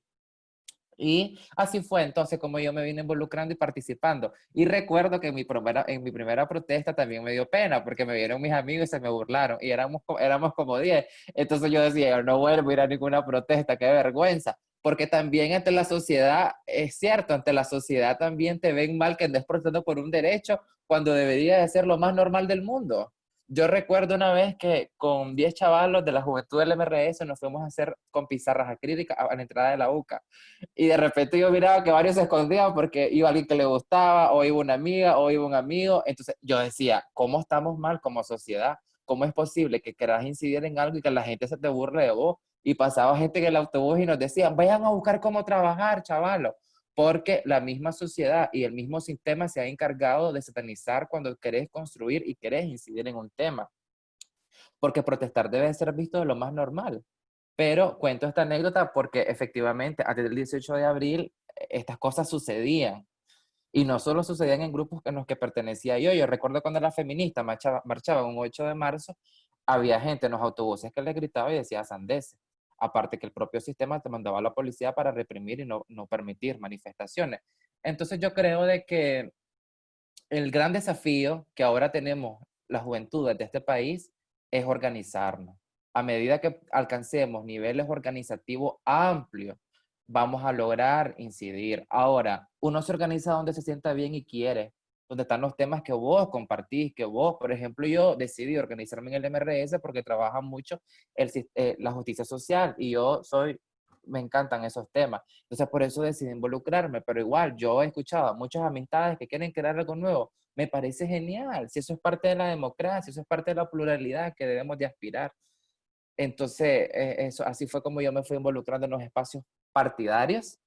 Y así fue entonces como yo me vine involucrando y participando. Y recuerdo que en mi primera, en mi primera protesta también me dio pena porque me vieron mis amigos y se me burlaron y éramos, éramos como 10. Entonces yo decía, no vuelvo a ir a ninguna protesta, qué vergüenza. Porque también ante la sociedad, es cierto, ante la sociedad también te ven mal que andes protestando por un derecho cuando debería de ser lo más normal del mundo. Yo recuerdo una vez que con 10 chavalos de la juventud del MRS nos fuimos a hacer con pizarras acrílicas a la entrada de la UCA. Y de repente yo miraba que varios se escondían porque iba alguien que le gustaba, o iba una amiga, o iba un amigo. Entonces yo decía, ¿cómo estamos mal como sociedad? ¿Cómo es posible que quieras incidir en algo y que la gente se te burle de vos? Y pasaba gente en el autobús y nos decían, vayan a buscar cómo trabajar, chavalos porque la misma sociedad y el mismo sistema se ha encargado de satanizar cuando querés construir y querés incidir en un tema. Porque protestar debe ser visto de lo más normal. Pero cuento esta anécdota porque efectivamente antes del 18 de abril eh, estas cosas sucedían. Y no solo sucedían en grupos en los que pertenecía yo. Yo recuerdo cuando la feminista marchaba, marchaba un 8 de marzo, había gente en los autobuses que le gritaba y decía sandeces. Aparte que el propio sistema te mandaba a la policía para reprimir y no, no permitir manifestaciones. Entonces yo creo de que el gran desafío que ahora tenemos las juventudes de este país es organizarnos. A medida que alcancemos niveles organizativos amplios, vamos a lograr incidir. Ahora, uno se organiza donde se sienta bien y quiere, donde están los temas que vos compartís, que vos, por ejemplo, yo decidí organizarme en el MRS porque trabaja mucho el, eh, la justicia social y yo soy, me encantan esos temas. Entonces, por eso decidí involucrarme, pero igual yo he escuchado a muchas amistades que quieren crear algo nuevo. Me parece genial, si eso es parte de la democracia, eso es parte de la pluralidad que debemos de aspirar. Entonces, eh, eso, así fue como yo me fui involucrando en los espacios partidarios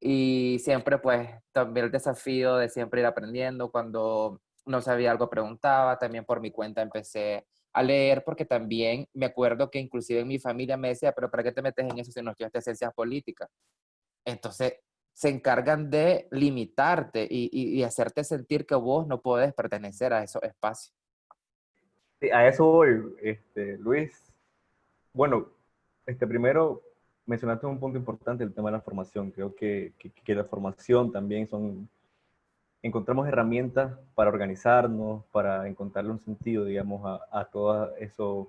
y siempre pues también el desafío de siempre ir aprendiendo. Cuando no sabía algo preguntaba, también por mi cuenta empecé a leer porque también me acuerdo que inclusive en mi familia me decía, pero ¿para qué te metes en eso si no estudiaste ciencias políticas? Entonces se encargan de limitarte y, y, hacerte sentir que vos no puedes pertenecer a esos espacios. Sí, a eso voy, este, Luis. Bueno, este, primero mencionaste un punto importante, el tema de la formación. Creo que, que, la formación también son... Encontramos herramientas para organizarnos, para encontrarle un sentido, digamos, a, a todos esos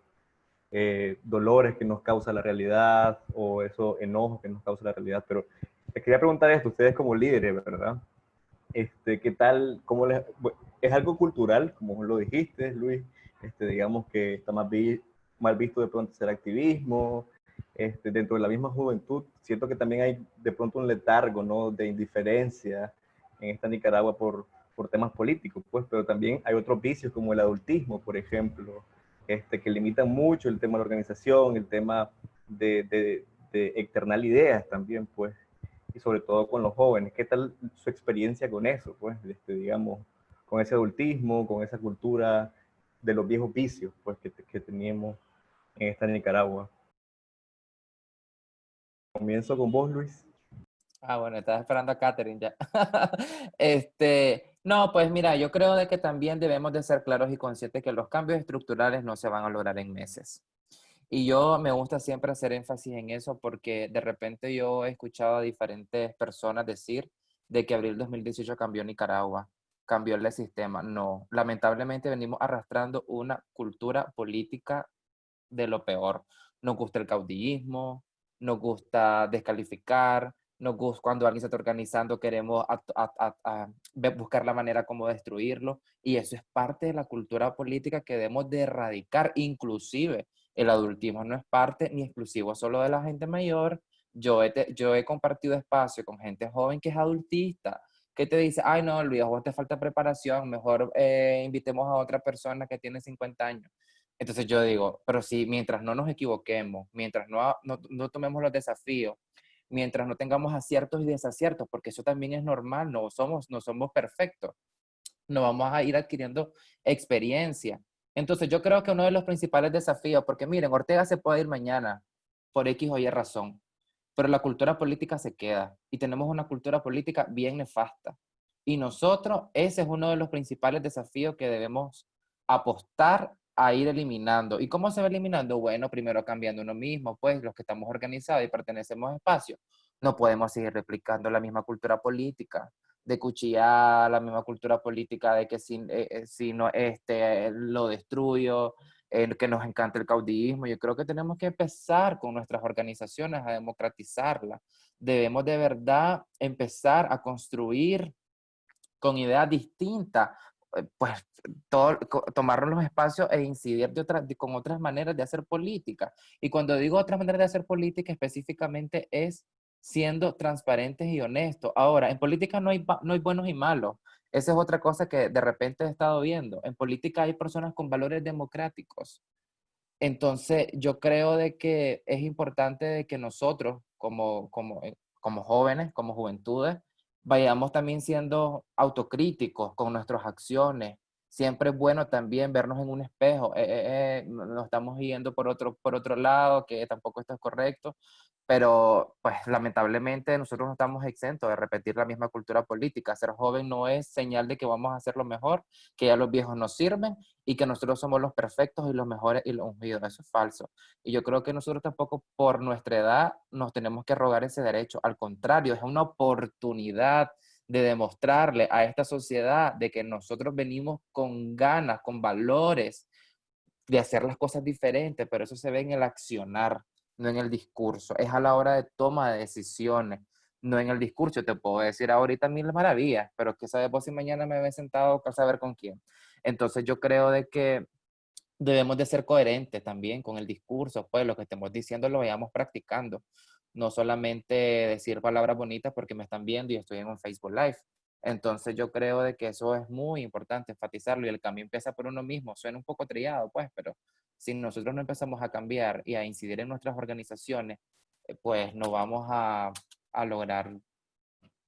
eh, dolores que nos causa la realidad o esos enojos que nos causa la realidad. Pero les quería preguntar esto, ustedes como líderes, ¿verdad? Este, ¿Qué tal? Cómo les, ¿Es algo cultural, como lo dijiste, Luis? Este, digamos que está más mal visto de pronto ser activismo, este, dentro de la misma juventud, siento que también hay de pronto un letargo, ¿no? De indiferencia en esta Nicaragua por, por temas políticos, pues, pero también hay otros vicios como el adultismo, por ejemplo, este, que limitan mucho el tema de la organización, el tema de, de, de externar ideas también, pues, y sobre todo con los jóvenes. ¿Qué tal su experiencia con eso, pues, este, digamos, con ese adultismo, con esa cultura de los viejos vicios, pues, que, que teníamos en esta Nicaragua? Comienzo con vos, Luis. Ah, bueno, estaba esperando a Catherine ya. este, no, pues mira, yo creo de que también debemos de ser claros y conscientes que los cambios estructurales no se van a lograr en meses. Y yo me gusta siempre hacer énfasis en eso porque de repente yo he escuchado a diferentes personas decir de que abril 2018 cambió Nicaragua, cambió el sistema. No, lamentablemente venimos arrastrando una cultura política de lo peor. Nos gusta el caudillismo, nos gusta descalificar, nos gusta, cuando alguien se está organizando queremos buscar la manera como destruirlo y eso es parte de la cultura política que debemos de erradicar, inclusive el adultismo no es parte ni exclusivo solo de la gente mayor, yo he, yo he compartido espacio con gente joven que es adultista, que te dice, ay no, Luis, vos te falta preparación, mejor eh, invitemos a otra persona que tiene 50 años. Entonces yo digo, pero si mientras no nos equivoquemos, mientras no, no, tomemos los desafíos, mientras no tengamos aciertos y desaciertos, porque eso también es normal, no somos, no somos perfectos, no vamos a ir adquiriendo experiencia. Entonces yo creo que uno de los principales desafíos, porque miren, Ortega se puede ir mañana por X o Y razón, pero la cultura política se queda y tenemos una cultura política bien nefasta. Y nosotros, ese es uno de los principales desafíos que debemos apostar a ir eliminando. ¿Y cómo se va eliminando? Bueno, primero cambiando uno mismo, pues los que estamos organizados y pertenecemos a espacios, no podemos seguir replicando la misma cultura política, de cuchillar, la misma cultura política de que si, eh, eh, si no, este, lo destruyo, que nos encanta el caudillismo. Yo creo que tenemos que empezar con nuestras organizaciones a democratizarla. Debemos de verdad empezar a construir con ideas distintas, eh, pues todo, tomar los espacios e incidir de otra, con otras maneras de hacer política. Y cuando digo otras maneras de hacer política, específicamente es siendo transparentes y honestos. Ahora, en política no hay, no hay buenos y malos. Esa es otra cosa que de repente he estado viendo. En política hay personas con valores democráticos. Entonces, yo creo de que es importante de que nosotros, como, como, eh, como jóvenes, como juventudes, vayamos también siendo autocríticos con nuestras acciones. Siempre es bueno también vernos en un espejo. Eh, eh, eh, nos estamos yendo por otro, por otro lado, que tampoco esto es correcto. pero pues lamentablemente nosotros no estamos exentos de repetir la misma cultura política. Ser joven no es señal de que vamos a hacer lo mejor, que ya los viejos nos sirven y que nosotros somos los perfectos y los mejores y los ungidos. Eso es falso. Y yo creo que nosotros tampoco por nuestra edad nos tenemos que rogar ese derecho. Al contrario, es una oportunidad de demostrarle a esta sociedad de que nosotros venimos con ganas, con valores de hacer las cosas diferentes, pero eso se ve en el accionar no en el discurso. Es a la hora de toma de decisiones, no en el discurso. Te puedo decir ahorita mil maravillas, pero que sabes vos si mañana me ve sentado a saber con quién. Entonces yo creo de que debemos de ser coherentes también con el discurso, pues lo que estemos diciendo lo vayamos practicando. No solamente decir palabras bonitas porque me están viendo y estoy en un Facebook Live. Entonces yo creo de que eso es muy importante enfatizarlo y el cambio empieza por uno mismo. Suena un poco trillado, pues, pero si nosotros no empezamos a cambiar y a incidir en nuestras organizaciones, eh, pues no vamos a, a lograr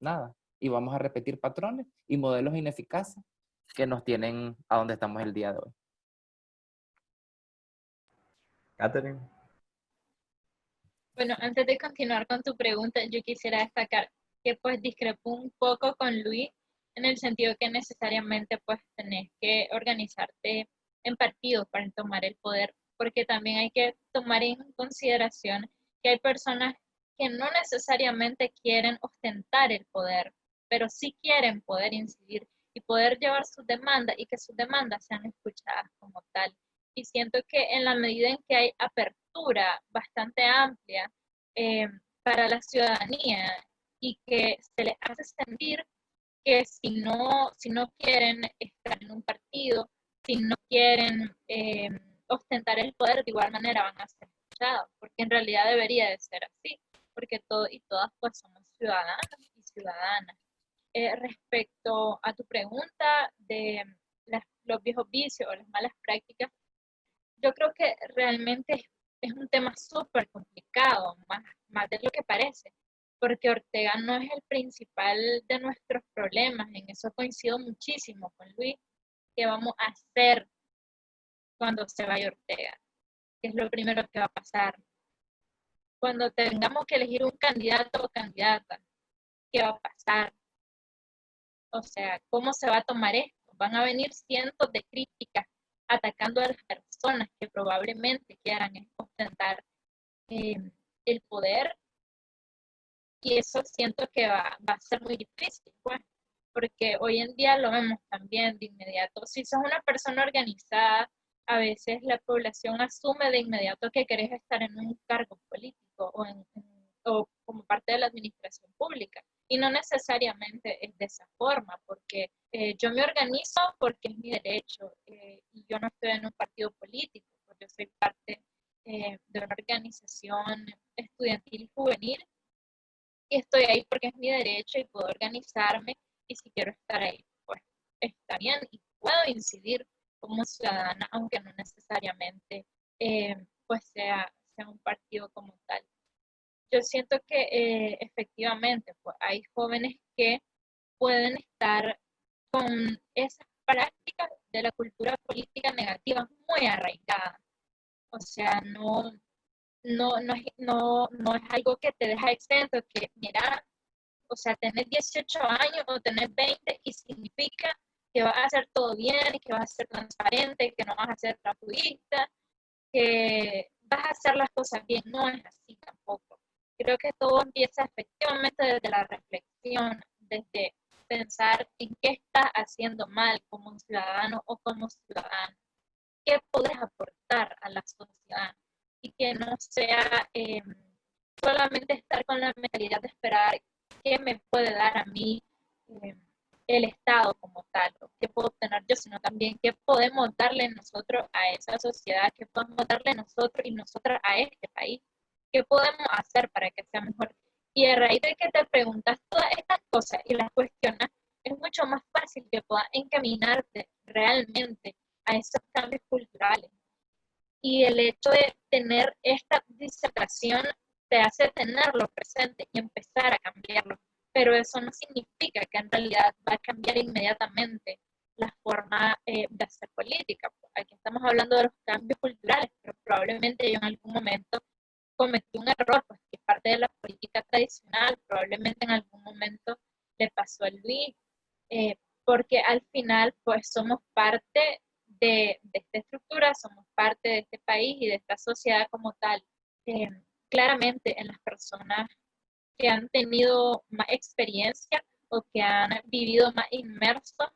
nada. Y vamos a repetir patrones y modelos ineficaces que nos tienen a donde estamos el día de hoy. Catherine. Bueno, antes de continuar con tu pregunta, yo quisiera destacar que pues discrepo un poco con Luis en el sentido que necesariamente pues tenés que organizarte en partidos para tomar el poder, porque también hay que tomar en consideración que hay personas que no necesariamente quieren ostentar el poder, pero sí quieren poder incidir y poder llevar sus demandas y que sus demandas sean escuchadas como tal. Y siento que en la medida en que hay apertura bastante amplia eh, para la ciudadanía y que se les hace sentir que si no, si no quieren estar en un partido, si no quieren eh, ostentar el poder, de igual manera van a ser escuchados, porque en realidad debería de ser así, porque todos y todas pues somos ciudadanos y ciudadanas. Eh, respecto a tu pregunta de los viejos vicios o las malas prácticas, yo creo que realmente es, un tema súper complicado, más, más de lo que parece, porque Ortega no es el principal de nuestros problemas, en eso coincido muchísimo con Luis, ¿qué vamos a hacer cuando se vaya Ortega? ¿Qué es lo primero que va a pasar? Cuando tengamos que elegir un candidato o candidata, ¿qué va a pasar? O sea, ¿cómo se va a tomar esto? Van a venir cientos de críticas atacando a las personas que probablemente quieran ostentar eh, el poder y eso siento que va, va, a ser muy difícil, pues porque hoy en día lo vemos también de inmediato. Si sos una persona organizada, a veces la población asume de inmediato que querés estar en un cargo político o, en, o como parte de la administración pública. Y no necesariamente es de esa forma, porque eh, yo me organizo porque es mi derecho eh, y yo no estoy en un partido político, porque soy parte eh, de una organización estudiantil y juvenil y estoy ahí porque es mi derecho y puedo organizarme y si quiero estar ahí, pues está bien y puedo incidir como ciudadana, aunque no necesariamente pues sea, sea un partido como tal. Yo siento que eh, efectivamente pues, hay jóvenes que pueden estar con esas prácticas de la cultura política negativa muy arraigadas. O sea, no, no, no, no, no es algo que te deja exento, que mira, o sea, tener 18 años o tener 20 y significa que vas a hacer todo bien, que vas a ser transparente, que no vas a ser trapudista, que vas a hacer las cosas bien. No es así tampoco. Creo que todo empieza efectivamente desde la reflexión, desde pensar en qué estás haciendo mal como ciudadano o como ciudadano. ¿Qué puedes aportar a la sociedad? Y que no sea eh, solamente estar con la mentalidad de esperar qué me puede dar a mí eh, el Estado como tal, qué puedo obtener yo, sino también qué podemos darle nosotros a esa sociedad, qué podemos darle nosotros y nosotras a este país, qué podemos hacer para que sea mejor. Y a raíz de que te preguntas todas estas cosas y las cuestionas, es mucho más fácil que puedas encaminarte realmente a esos cambios culturales. Y el hecho de tener esta disertación te hace tenerlo presente y empezar a cambiarlo. Pero eso no significa que en realidad va a cambiar inmediatamente la forma eh, de hacer política. Aquí estamos hablando de los cambios culturales, pero probablemente yo en algún momento cometí un error, pues que parte de la política tradicional, probablemente en algún momento le pasó a Luis, eh, porque al final pues somos parte de, esta estructura, somos parte de este país y de esta sociedad como tal. Eh, claramente en las personas que han tenido más experiencia o que han vivido más inmersos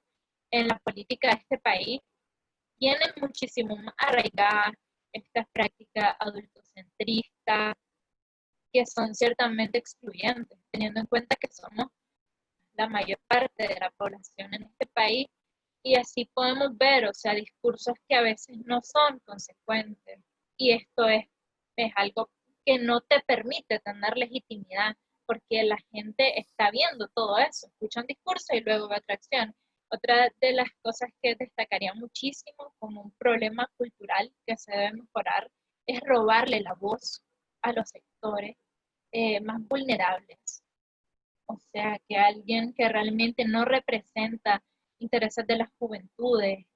en la política de este país, tienen muchísimo más arraigadas estas prácticas adultocentristas que son ciertamente excluyentes, teniendo en cuenta que somos la mayor parte de la población en este país. Y así podemos ver, o sea, discursos que a veces no son consecuentes. Y esto es, es algo que no te permite tener legitimidad porque la gente está viendo todo eso, escucha un discurso y luego ve atracción. Otra de las cosas que destacaría muchísimo como un problema cultural que se debe mejorar es robarle la voz a los sectores eh, más vulnerables. O sea, que alguien que realmente no representa intereses de las juventudes,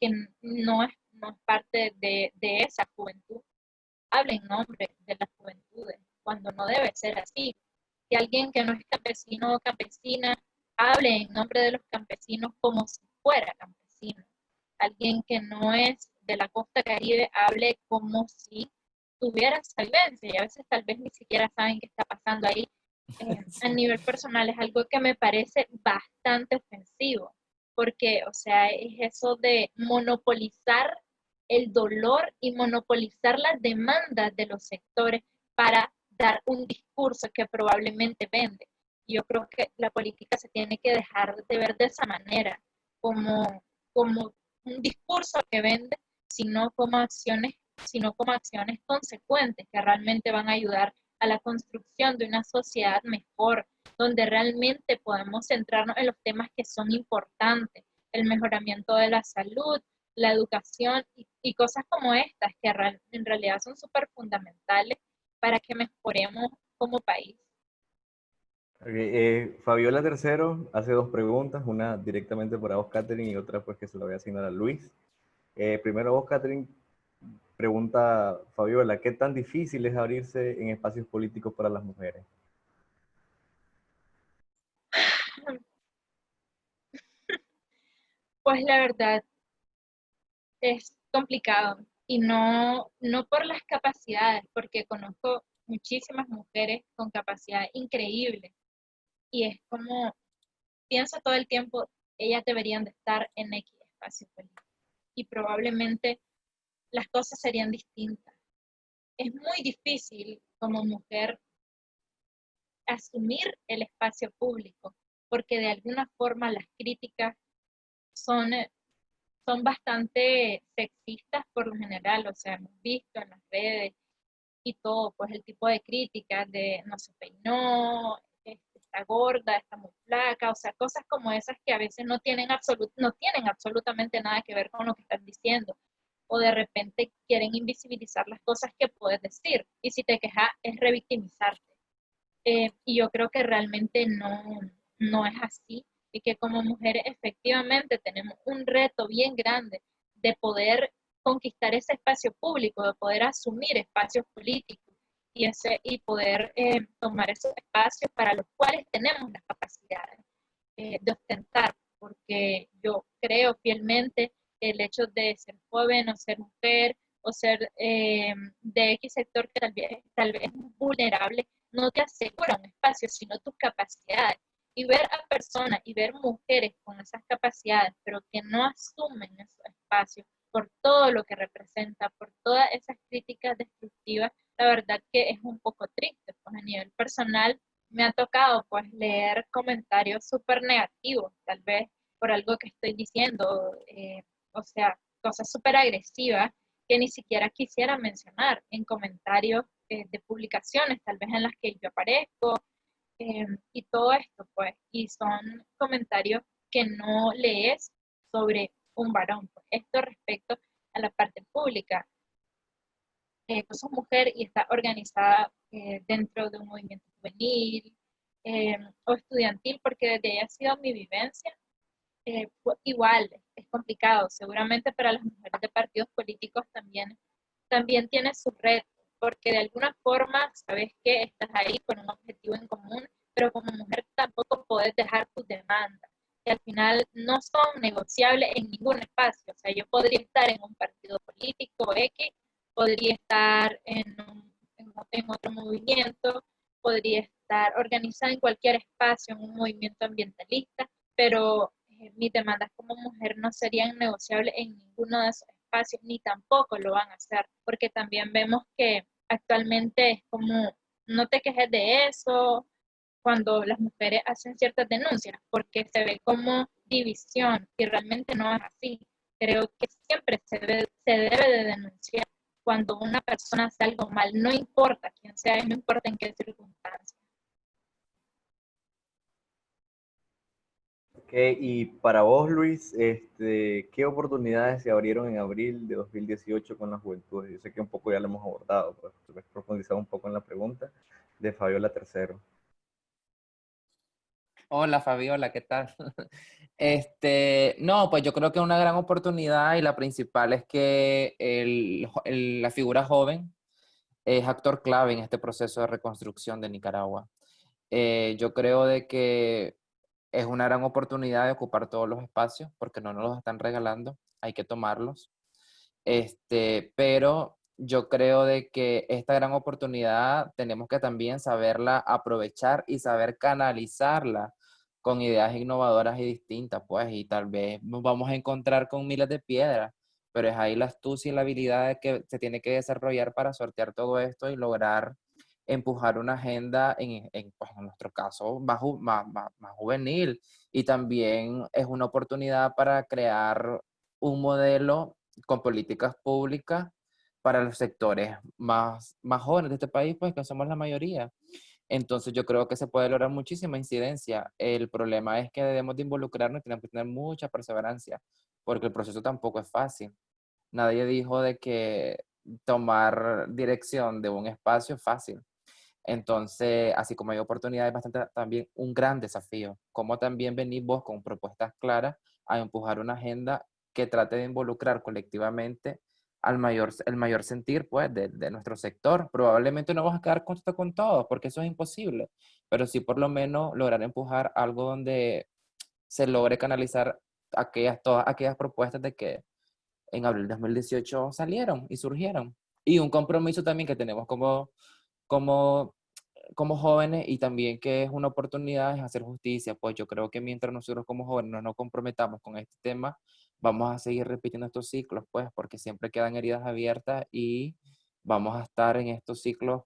que no es, no es parte de, de esa juventud, hable en nombre de las juventudes, cuando no debe ser así. Que alguien que no es campesino o campesina hable en nombre de los campesinos como si fuera campesino. Alguien que no es de la costa caribe hable como si tuviera esa vivencia y a veces tal vez ni siquiera saben qué está pasando ahí. Eh, a nivel personal es algo que me parece bastante ofensivo, porque, o sea, es eso de monopolizar el dolor y monopolizar las demandas de los sectores para dar un discurso que probablemente vende. Yo creo que la política se tiene que dejar de ver de esa manera, como, como un discurso que vende, sino como acciones, sino como acciones consecuentes que realmente van a ayudar a la construcción de una sociedad mejor, donde realmente podemos centrarnos en los temas que son importantes, el mejoramiento de la salud, la educación y, cosas como estas, que en realidad son súper fundamentales para que mejoremos como país. Eh, Fabiola Tercero hace dos preguntas, una directamente para vos, Catherine, y otra pues que se la voy a asignar a Luis. Eh, primero vos, Catherine, pregunta Fabiola, ¿qué tan difícil es abrirse en espacios políticos para las mujeres? Pues la verdad es complicado y no, no por las capacidades, porque conozco muchísimas mujeres con capacidad increíble y es como, pienso todo el tiempo, ellas deberían de estar en X espacio político y probablemente las cosas serían distintas. Es muy difícil como mujer asumir el espacio público porque de alguna forma las críticas son, son bastante sexistas por lo general, o sea, hemos visto en las redes y todo, pues el tipo de críticas de no se peinó, está gorda, está muy flaca, o sea, cosas como esas que a veces no tienen, no tienen absolutamente nada que ver con lo que están diciendo. O de repente quieren invisibilizar las cosas que puedes decir. Y si te quejas es revictimizarte. Eh, y yo creo que realmente no, no es así. Y que como mujeres efectivamente tenemos un reto bien grande de poder conquistar ese espacio público, de poder asumir espacios políticos y, ese, y poder eh, tomar esos espacios para los cuales tenemos las capacidades eh, de ostentar, porque yo creo fielmente que el hecho de ser joven o ser mujer o ser eh, de X sector que tal vez, tal vez vulnerable, no te asegura un espacio, sino tus capacidades. Y ver a personas y ver mujeres con esas capacidades, pero que no asumen esos espacios por todo lo que representa, por todas esas críticas destructivas, la verdad que es un poco triste, pues a nivel personal me ha tocado pues leer comentarios súper negativos, tal vez por algo que estoy diciendo, eh, o sea, cosas súper agresivas que ni siquiera quisiera mencionar en comentarios eh, de publicaciones, tal vez en las que yo aparezco, eh, y todo esto, pues, y son comentarios que no lees sobre un varón. Pues. Esto respecto a la parte pública eh, tú sos mujer y estás organizada eh, dentro de un movimiento juvenil eh, o estudiantil, porque desde ahí ha sido mi vivencia, eh, igual es complicado. Seguramente para las mujeres de partidos políticos también, también tiene sus retos. porque de alguna forma sabes que estás ahí con un objetivo en común, pero como mujer tampoco puedes dejar tus demandas, que al final no son negociables en ningún espacio. O sea, yo podría estar en un partido político X, podría estar en, en otro movimiento, podría estar organizada en cualquier espacio, en un movimiento ambientalista, pero eh, mis demandas como mujer no serían negociables en ninguno de esos espacios, ni tampoco lo van a hacer, porque también vemos que actualmente es como, no te quejes de eso, cuando las mujeres hacen ciertas denuncias, porque se ve como división y realmente no es así. Creo que siempre se debe, se debe de denunciar cuando una persona hace algo mal, no importa quién sea no importa en qué circunstancias. y para vos, Luis, este, ¿qué oportunidades se abrieron en abril de 2018 con la juventud? Yo sé que un poco ya lo hemos abordado, pero profundizar un poco en la pregunta de Fabiola Tercero. Hola Fabiola, ¿qué tal? Este, no, pues yo creo que una gran oportunidad y la principal es que la figura joven es actor clave en este proceso de reconstrucción de Nicaragua. Eh, yo creo de que es una gran oportunidad de ocupar todos los espacios porque no nos los están regalando, hay que tomarlos. Este, pero yo creo de que esta gran oportunidad tenemos que también saberla aprovechar y saber canalizarla con ideas innovadoras y distintas, pues, y tal vez nos vamos a encontrar con miles de piedras, pero es ahí la astucia y la habilidad que se tiene que desarrollar para sortear todo esto y lograr empujar una agenda, en, en, pues, nuestro caso, más, más, más, juvenil. Y también es una oportunidad para crear un modelo con políticas públicas para los sectores más, más jóvenes de este país, pues que somos la mayoría. Entonces yo creo que se puede lograr muchísima incidencia. El problema es que debemos de involucrarnos y tenemos que tener mucha perseverancia, porque el proceso tampoco es fácil. Nadie dijo de que tomar dirección de un espacio es fácil. Entonces, así como hay oportunidades, bastante también un gran desafío. Como también venís vos con propuestas claras a empujar una agenda que trate de involucrar colectivamente al mayor, el mayor sentir pues, de, de nuestro sector. Probablemente no vamos a quedar con, con todos, porque eso es imposible, pero sí por lo menos lograr empujar algo donde se logre canalizar aquellas, todas aquellas propuestas de que en abril de 2018 salieron y surgieron. Y un compromiso también que tenemos como, como como jóvenes y también que es una oportunidad es hacer justicia, pues yo creo que mientras nosotros como jóvenes no nos comprometamos con este tema, vamos a seguir repitiendo estos ciclos, pues porque siempre quedan heridas abiertas y vamos a estar en estos ciclos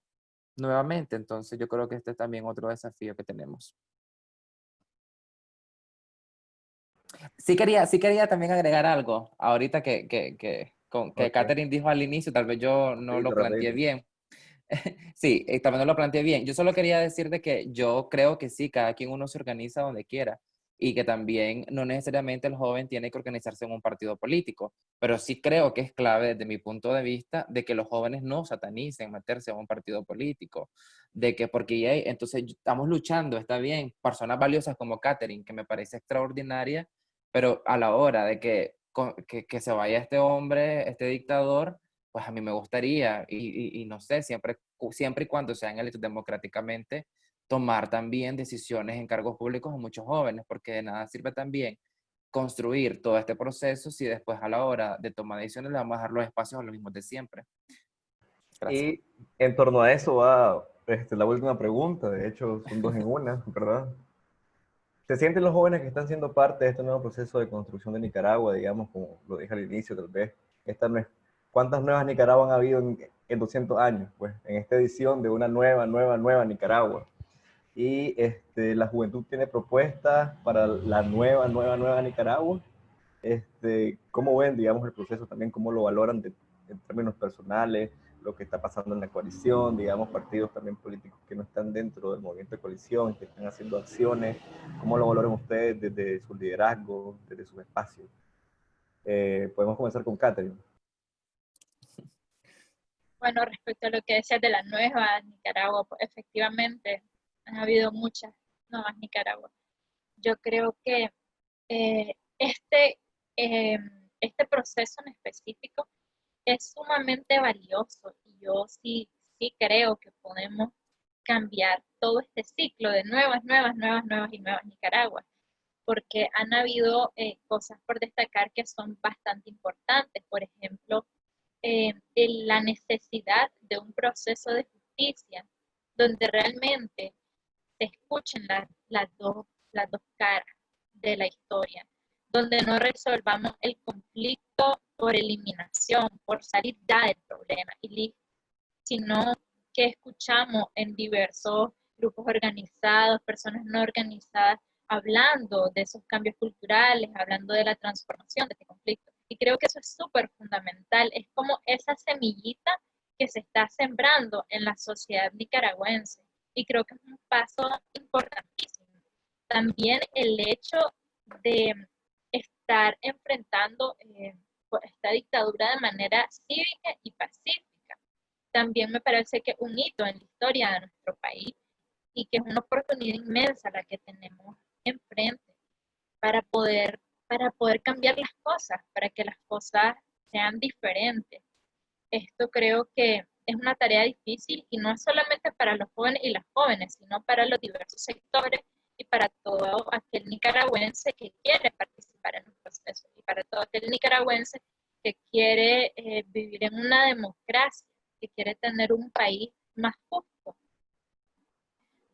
nuevamente. Entonces yo creo que este es también otro desafío que tenemos. Sí quería, sí quería también agregar algo, ahorita que, que, que, con, que Catherine dijo al inicio, tal vez yo no lo planteé bien. sí, eh, también lo planteé bien. Yo solo quería decir de que yo creo que sí, cada quien uno se organiza donde quiera y que también no necesariamente el joven tiene que organizarse en un partido político, pero sí creo que es clave desde mi punto de vista de que los jóvenes no satanicen meterse en un partido político, de que porque entonces estamos luchando, está bien, personas valiosas como Catherine, que me parece extraordinaria, pero a la hora de que, que, que se vaya este hombre, este dictador, pues a mí me gustaría, y, no sé, siempre, siempre y cuando sean electos democráticamente, tomar también decisiones en cargos públicos a muchos jóvenes, porque de nada sirve también construir todo este proceso si después a la hora de tomar decisiones le vamos a dar los espacios a los mismos de siempre. Y en torno a eso va este, la última pregunta, de hecho son dos en una, ¿verdad? ¿Se sienten los jóvenes que están siendo parte de este nuevo proceso de construcción de Nicaragua, digamos, como lo dije al inicio, tal vez esta no es ¿Cuántas nuevas Nicaragua han habido en, 200 años? Pues en esta edición de una nueva, nueva, nueva Nicaragua. Y este, la juventud tiene propuestas para la nueva, nueva, nueva Nicaragua. Este, ¿Cómo ven, digamos, el proceso también? ¿Cómo lo valoran en términos personales? Lo que está pasando en la coalición, digamos, partidos también políticos que no están dentro del movimiento de coalición, que están haciendo acciones. ¿Cómo lo valoran ustedes desde su liderazgo, desde sus espacios? Eh, podemos comenzar con Catherine. Bueno, respecto a lo que decías de la nueva Nicaragua, pues efectivamente han habido muchas nuevas Nicaragua. Yo creo que eh, este, em, este proceso en específico es sumamente valioso y yo sí, sí creo que podemos cambiar todo este ciclo de nuevas, nuevas, nuevas, nuevas y nuevas Nicaragua, porque han habido eh, cosas por destacar que son bastante importantes. Por ejemplo, eh, la necesidad de un proceso de justicia donde realmente escuchen las, dos, las dos caras de la historia, donde no resolvamos el conflicto por eliminación, por salir ya del problema, y sino que escuchamos en diversos grupos organizados, personas no organizadas, hablando de esos cambios culturales, hablando de la transformación de este conflicto. Y creo que eso es súper fundamental, es como esa semillita que se está sembrando en la sociedad nicaragüense. Y creo que es un paso importantísimo. También el hecho de estar enfrentando eh, esta dictadura de manera cívica y pacífica. También me parece que un hito en la historia de nuestro país y que es una oportunidad inmensa la que tenemos enfrente para poder, para poder cambiar las cosas, para que las cosas sean diferentes. Esto creo que es una tarea difícil y no es solamente para los jóvenes y las jóvenes, sino para los diversos sectores y para todo aquel nicaragüense que quiere participar en un proceso y para todo aquel nicaragüense que quiere eh, vivir en una democracia, que quiere tener un país más justo.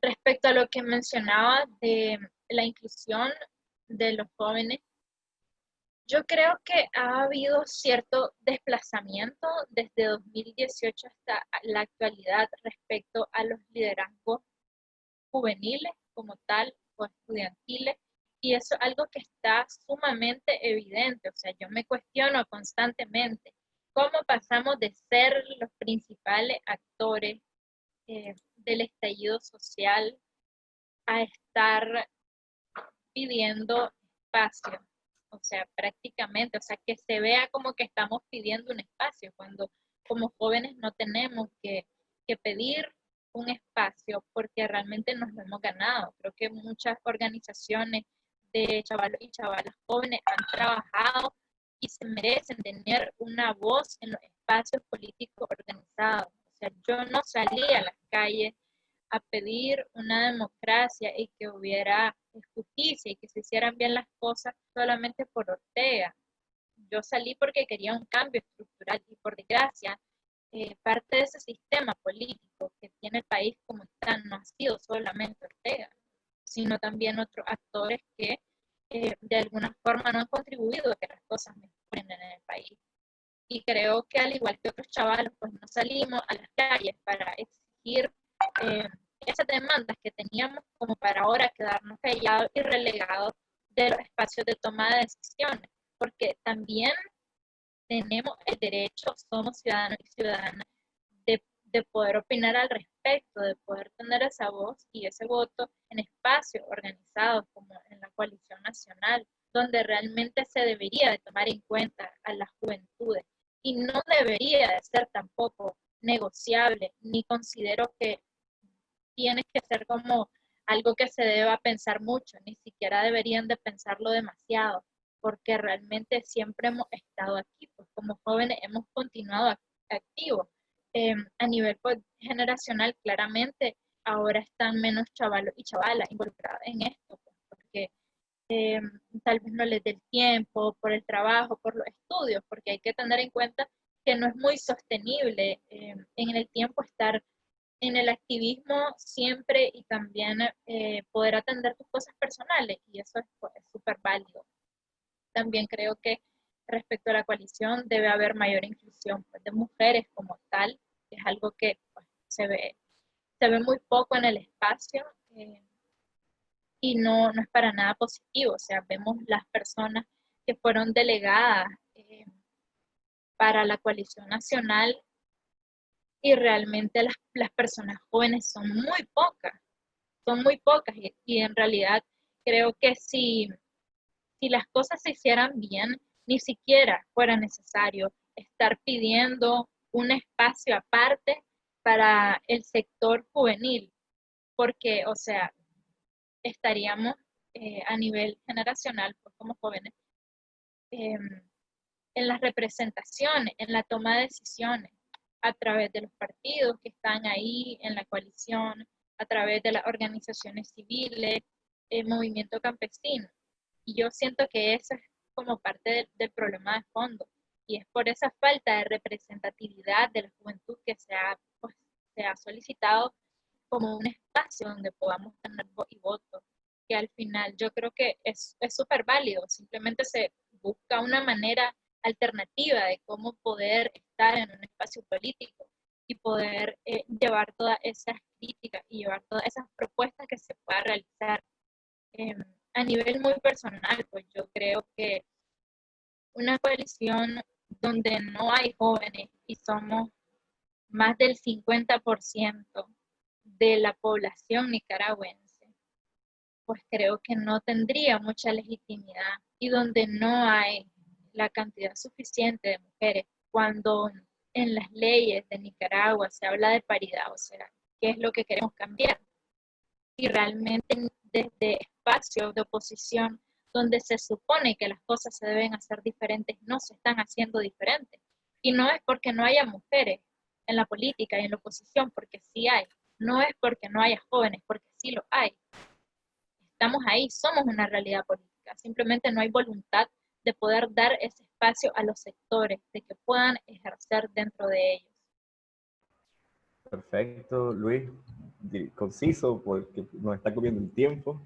Respecto a lo que mencionaba de la inclusión de los jóvenes, yo creo que ha habido cierto desplazamiento desde 2018 hasta la actualidad respecto a los liderazgos juveniles como tal o estudiantiles y eso es algo que está sumamente evidente, o sea, yo me cuestiono constantemente cómo pasamos de ser los principales actores eh, del estallido social a estar pidiendo espacio. O sea, prácticamente, o sea, que se vea como que estamos pidiendo un espacio cuando como jóvenes no tenemos que, pedir un espacio porque realmente nos lo hemos ganado. Creo que muchas organizaciones de chavalos y chavalas jóvenes han trabajado y se merecen tener una voz en los espacios políticos organizados. O sea, yo no salí a las calles a pedir una democracia y que hubiera justicia y que se hicieran bien las cosas solamente por Ortega. Yo salí porque quería un cambio estructural y por desgracia, eh, parte de ese sistema político que tiene el país como está no ha sido solamente Ortega, sino también otros actores que eh, de alguna forma no han contribuido a que las cosas mejoren en el país. Y creo que al igual que otros chavalos, pues no salimos a las calles para exigir eh, esas demandas que teníamos como para ahora quedarnos callados y relegados de los espacios de toma de decisiones, porque también tenemos el derecho, somos ciudadanos y ciudadanas, de, de poder opinar al respecto, de poder tener esa voz y ese voto en espacios organizados como en la coalición nacional, donde realmente se debería de tomar en cuenta a las juventudes. Y no debería de ser tampoco negociable, ni considero que tiene que ser como algo que se deba pensar mucho, ni siquiera deberían de pensarlo demasiado, porque realmente siempre hemos estado aquí, pues como jóvenes hemos continuado activos. Em, a nivel pues, generacional, claramente, ahora están menos chavalos y chavalas involucrados en esto, pues, porque em, tal vez no les dé el tiempo, por el trabajo, por los estudios, porque hay que tener en cuenta que no es muy sostenible em, en el tiempo estar en el activismo siempre y también eh, poder atender tus cosas personales y eso es pues, súper válido. También creo que respecto a la coalición debe haber mayor inclusión pues, de mujeres como tal, que es algo que pues, se, ve, se ve muy poco en el espacio eh, y no, no es para nada positivo, o sea, vemos las personas que fueron delegadas eh, para la coalición nacional y realmente las, las personas jóvenes son muy pocas, son muy pocas y, en realidad creo que si, si las cosas se hicieran bien, ni siquiera fuera necesario estar pidiendo un espacio aparte para el sector juvenil, porque, o sea, estaríamos eh, a nivel generacional, pues como jóvenes, em, en las representaciones, en la toma de decisiones, a través de los partidos que están ahí en la coalición, a través de las organizaciones civiles, el movimiento campesino. Y yo siento que eso es como parte del, problema de fondo. Y es por esa falta de representatividad de la juventud que se ha, pues, se ha solicitado como un espacio donde podamos tener voz y voto. Que al final yo creo que es súper válido. Simplemente se busca una manera alternativa de cómo poder estar en un espacio político y poder eh, llevar todas esas críticas y llevar todas esas propuestas que se pueda realizar. Em, a nivel muy personal, pues yo creo que una coalición donde no hay jóvenes y somos más del 50% de la población nicaragüense, pues creo que no tendría mucha legitimidad y donde no hay la cantidad suficiente de mujeres, cuando en las leyes de Nicaragua se habla de paridad, o sea, ¿qué es lo que queremos cambiar? Y realmente desde espacios de oposición donde se supone que las cosas se deben hacer diferentes, no se están haciendo diferentes. Y no es porque no haya mujeres en la política y en la oposición, porque sí hay. No es porque no haya jóvenes, porque sí lo hay. Estamos ahí, somos una realidad política. Simplemente no hay voluntad de poder dar ese espacio a los sectores, de que puedan ejercer dentro de ellos. Perfecto, Luis, conciso porque nos está comiendo el tiempo.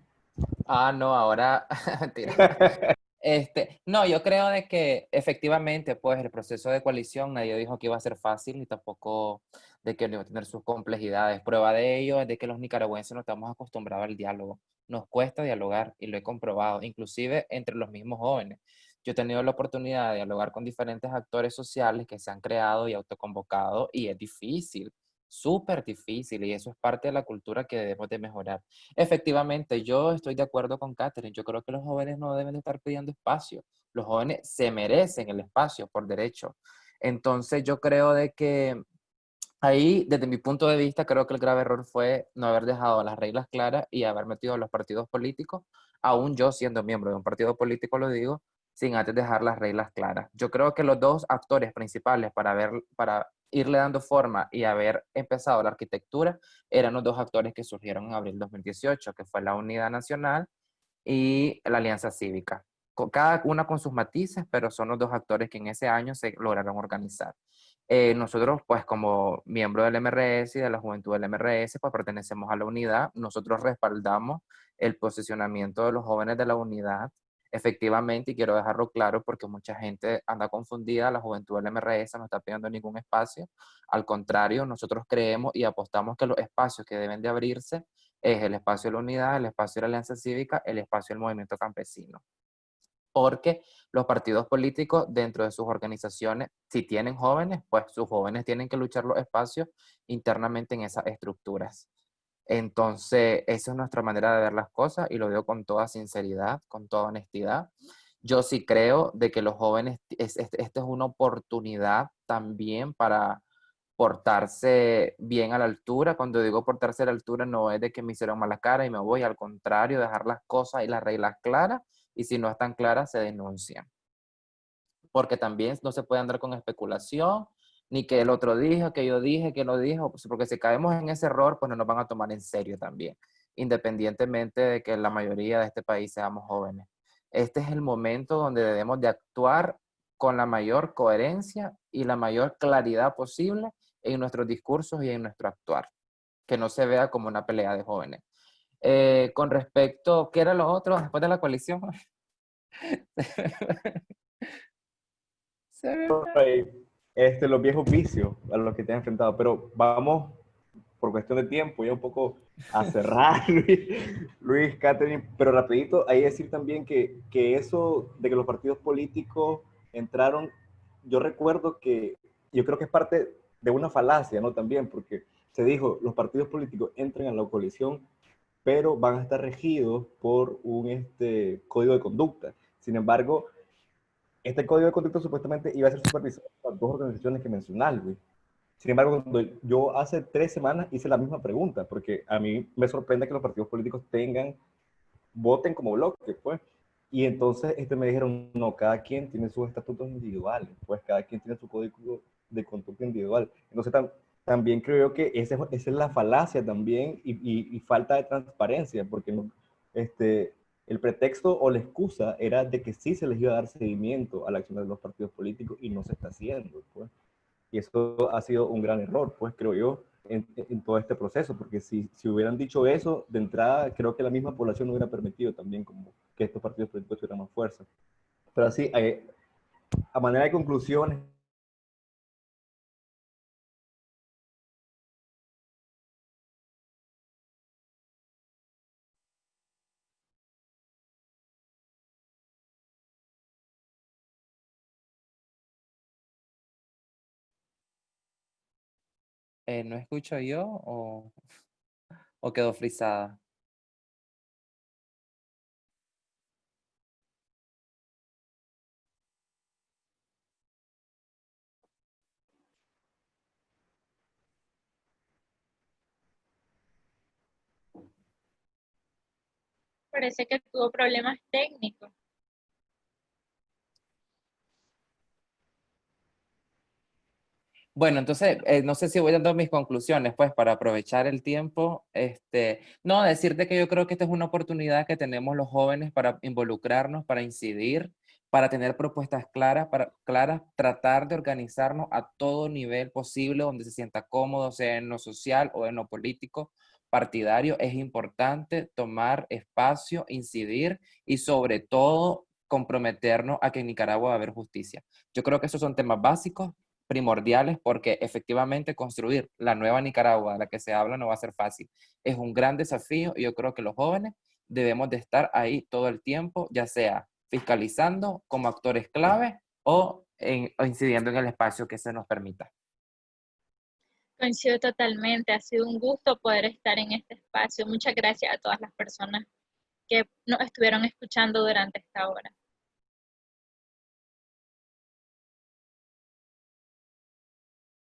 Ah, no, ahora, Este, no, yo creo de que efectivamente, pues el proceso de coalición, nadie dijo que iba a ser fácil y tampoco de que no iba a tener sus complejidades. Prueba de ello es de que los nicaragüenses no estamos acostumbrados al diálogo. Nos cuesta dialogar y lo he comprobado, inclusive entre los mismos jóvenes. Yo he tenido la oportunidad de dialogar con diferentes actores sociales que se han creado y autoconvocado y es difícil súper difícil y eso es parte de la cultura que debemos de mejorar. Efectivamente, yo estoy de acuerdo con Catherine. Yo creo que los jóvenes no deben de estar pidiendo espacio. Los jóvenes se merecen el espacio por derecho. Entonces yo creo de que ahí, desde mi punto de vista, creo que el grave error fue no haber dejado las reglas claras y haber metido a los partidos políticos, aún yo siendo miembro de un partido político, lo digo, sin antes dejar las reglas claras. Yo creo que los dos actores principales para, ver, para irle dando forma y haber empezado la arquitectura eran los dos actores que surgieron en abril 2018, que fue la Unidad Nacional y la Alianza Cívica. Cada una con sus matices, pero son los dos actores que en ese año se lograron organizar. Eh, nosotros, pues como miembro del MRS y de la juventud del MRS, pues pertenecemos a la unidad. Nosotros respaldamos el posicionamiento de los jóvenes de la unidad efectivamente, y quiero dejarlo claro porque mucha gente anda confundida, la juventud del MRS no está pidiendo ningún espacio, al contrario, nosotros creemos y apostamos que los espacios que deben de abrirse es el espacio de la unidad, el espacio de la alianza cívica, el espacio del movimiento campesino. Porque los partidos políticos dentro de sus organizaciones, si tienen jóvenes, pues sus jóvenes tienen que luchar los espacios internamente en esas estructuras. Entonces, esa es nuestra manera de ver las cosas y lo digo con toda sinceridad, con toda honestidad. Yo sí creo de que los jóvenes, esta es una oportunidad también para portarse bien a la altura. Cuando digo portarse a la altura no es de que me hicieron mala cara y me voy, al contrario, dejar las cosas y las reglas claras y si no están claras se denuncian. Porque también no se puede andar con especulación ni que el otro dijo, que yo dije, que no dijo, pues, porque si caemos en ese error, pues no nos van a tomar en serio también, independientemente de que la mayoría de este país seamos jóvenes. Este es el momento donde debemos de actuar con la mayor coherencia y la mayor claridad posible en nuestros discursos y en nuestro actuar, que no se vea como una pelea de jóvenes. Eh, con respecto, ¿qué era lo otro después de la coalición? este, los viejos vicios a los que te has enfrentado. Pero vamos, por cuestión de tiempo, ya un poco a cerrar, Luis, Catherine. Pero rapidito, hay que decir también que, que eso de que los partidos políticos entraron, yo recuerdo que, yo creo que es parte de una falacia, ¿no? También, porque se dijo, los partidos políticos entran a la coalición, pero van a estar regidos por un este, código de conducta. Sin embargo, este código de conducta supuestamente iba a ser supervisado por dos organizaciones que mencionaste, Luis. Sin embargo, cuando yo hace tres semanas hice la misma pregunta, porque a mí me sorprende que los partidos políticos tengan, voten como bloque, pues. Y entonces este, me dijeron, no, cada quien tiene sus estatutos individuales, pues cada quien tiene su código de conducta individual. Entonces también creo que esa, es la falacia también y, y, falta de transparencia, porque no, este, el pretexto o la excusa era de que sí se les iba a dar seguimiento a la acción de los partidos políticos y no se está haciendo. Pues. Y eso ha sido un gran error, pues creo yo, en, todo este proceso, porque si, si hubieran dicho eso de entrada, creo que la misma población no hubiera permitido también como que estos partidos políticos tuvieran más fuerza. Pero así, eh, a manera de conclusiones, ¿no escucho yo o, o quedó frisada? Parece que tuvo problemas técnicos. Bueno, entonces, eh, no sé si voy dando mis conclusiones, pues, para aprovechar el tiempo. Este, no, decirte que yo creo que esta es una oportunidad que tenemos los jóvenes para involucrarnos, para incidir, para tener propuestas claras, para claras, tratar de organizarnos a todo nivel posible donde se sienta cómodo, sea en lo social o en lo político, partidario. Es importante tomar espacio, incidir y sobre todo comprometernos a que en Nicaragua va a haber justicia. Yo creo que esos son temas básicos primordiales porque efectivamente construir la nueva Nicaragua de la que se habla no va a ser fácil. Es un gran desafío y yo creo que los jóvenes debemos de estar ahí todo el tiempo, ya sea fiscalizando como actores clave o, incidiendo en el espacio que se nos permita. Coincido totalmente, ha sido un gusto poder estar en este espacio. Muchas gracias a todas las personas que nos estuvieron escuchando durante esta hora.